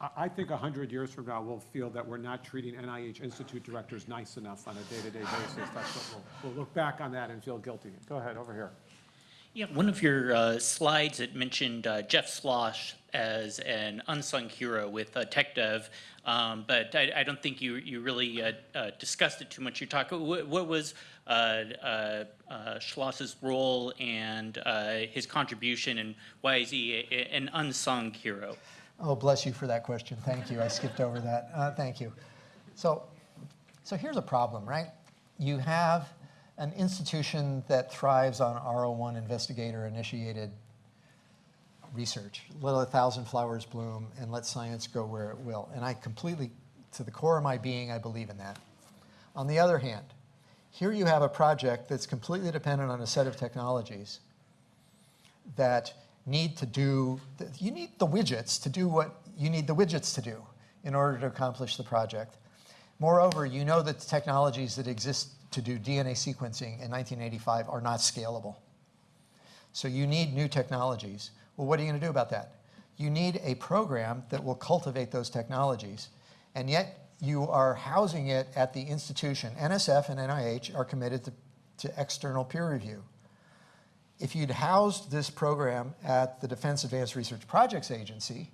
I, I think 100 years from now, we'll feel that we're not treating NIH institute directors nice enough on a day-to-day basis. That's what we'll, we'll look back on that and feel guilty. Go ahead, over here. Yeah, one of your uh, slides, it mentioned uh, Jeff Schloss as an unsung hero with uh, TechDev, um, but I, I don't think you, you really uh, uh, discussed it too much. You talked, what, what was uh, uh, uh, Schloss's role and uh, his contribution, and why is he a, an unsung hero? Oh, bless you for that question. Thank you. I skipped over that. Uh, thank you. So, so here's a problem, right? You have an institution that thrives on RO1 investigator initiated research. Let a thousand flowers bloom and let science go where it will. And I completely, to the core of my being, I believe in that. On the other hand, here you have a project that's completely dependent on a set of technologies that need to do, you need the widgets to do what you need the widgets to do in order to accomplish the project. Moreover, you know that the technologies that exist to do DNA sequencing in 1985 are not scalable. So you need new technologies. Well, what are you going to do about that? You need a program that will cultivate those technologies, and yet you are housing it at the institution. NSF and NIH are committed to, to external peer review. If you'd housed this program at the Defense Advanced Research Projects Agency,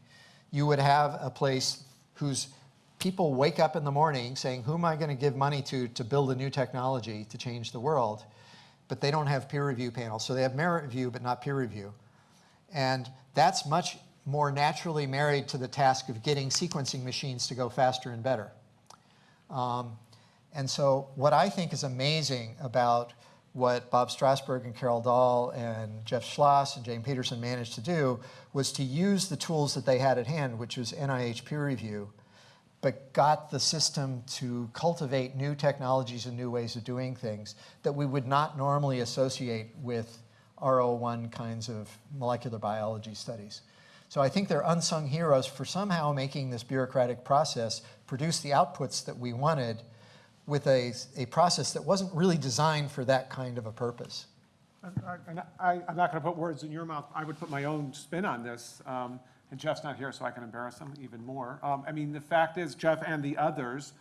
you would have a place whose people wake up in the morning saying, who am I going to give money to to build a new technology to change the world? But they don't have peer review panels. So they have merit review, but not peer review. And that's much more naturally married to the task of getting sequencing machines to go faster and better. Um, and so what I think is amazing about what Bob Strausberg and Carol Dahl and Jeff Schloss and Jane Peterson managed to do was to use the tools that they had at hand, which was NIH peer review, but got the system to cultivate new technologies and new ways of doing things that we would not normally associate with RO1 kinds of molecular biology studies. So I think they're unsung heroes for somehow making this bureaucratic process produce the outputs that we wanted with a, a process that wasn't really designed for that kind of a purpose. And I, I'm not going to put words in your mouth. I would put my own spin on this. Um, and Jeff's not here, so I can embarrass him even more. Um, I mean, the fact is, Jeff and the others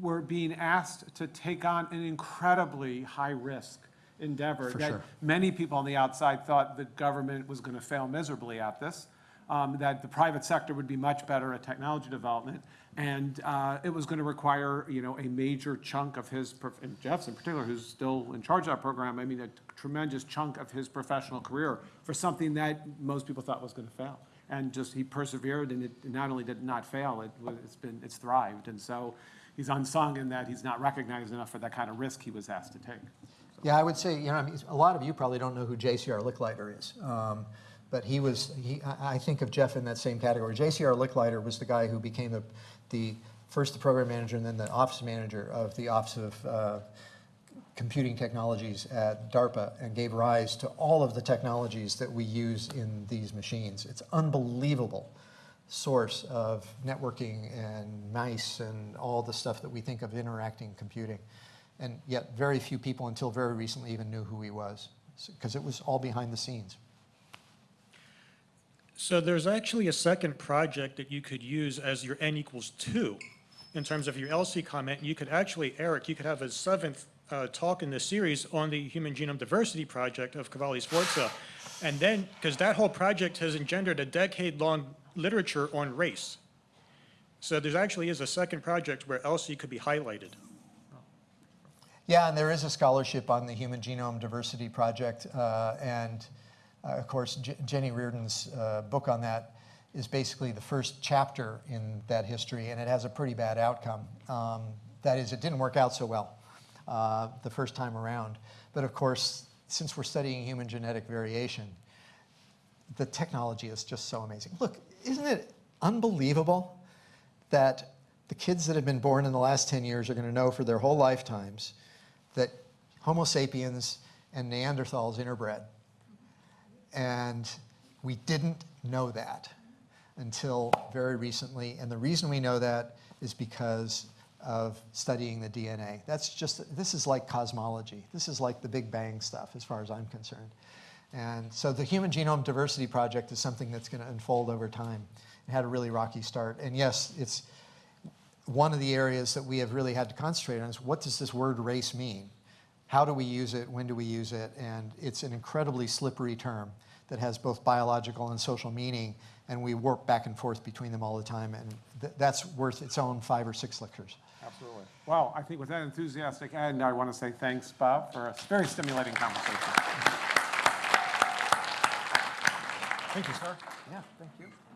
were being asked to take on an incredibly high-risk endeavor. For that sure. Many people on the outside thought the government was going to fail miserably at this, um, that the private sector would be much better at technology development, and uh, it was going to require, you know, a major chunk of his, and Jeff's in particular, who's still in charge of that program, I mean, a tremendous chunk of his professional career for something that most people thought was going to fail. And just, he persevered, and it not only did it not fail, it it's been, it's thrived. And so he's unsung in that he's not recognized enough for that kind of risk he was asked to take. Yeah, I would say, you know, I mean, a lot of you probably don't know who J.C.R. Licklider is. Um, but he was, he, I think of Jeff in that same category. J.C.R. Licklider was the guy who became the, the, first the program manager and then the office manager of the Office of uh, Computing Technologies at DARPA and gave rise to all of the technologies that we use in these machines. It's unbelievable source of networking and mice and all the stuff that we think of interacting computing. And yet very few people until very recently even knew who he was because it was all behind the scenes. So there's actually a second project that you could use as your n equals two in terms of your ELSI comment. You could actually, Eric, you could have a seventh uh, talk in this series on the Human Genome Diversity Project of Cavalli Sforza. And then, because that whole project has engendered a decade-long literature on race. So there actually is a second project where ELSI could be highlighted. Yeah, and there is a scholarship on the Human Genome Diversity Project, uh, and uh, of course, J- Jenny Reardon's uh, book on that is basically the first chapter in that history, and it has a pretty bad outcome. Um, that is, it didn't work out so well uh, the first time around. But of course, since we're studying human genetic variation, the technology is just so amazing. Look, isn't it unbelievable that the kids that have been born in the last 10 years are going to know for their whole lifetimes that Homo sapiens and Neanderthals interbred. And we didn't know that until very recently. And the reason we know that is because of studying the DNA. That's just, this is like cosmology. This is like the Big Bang stuff, as far as I'm concerned. And so the Human Genome Diversity Project is something that's going to unfold over time. It had a really rocky start. And yes, it's one of the areas that we have really had to concentrate on is what does this word race mean? How do we use it? When do we use it? And it's an incredibly slippery term that has both biological and social meaning, and we warp back and forth between them all the time, and th- that's worth its own five or six lectures. Absolutely. Well, I think with that enthusiastic end, I want to say thanks, Bob, for a very stimulating conversation. Thank you, sir. Yeah, thank you.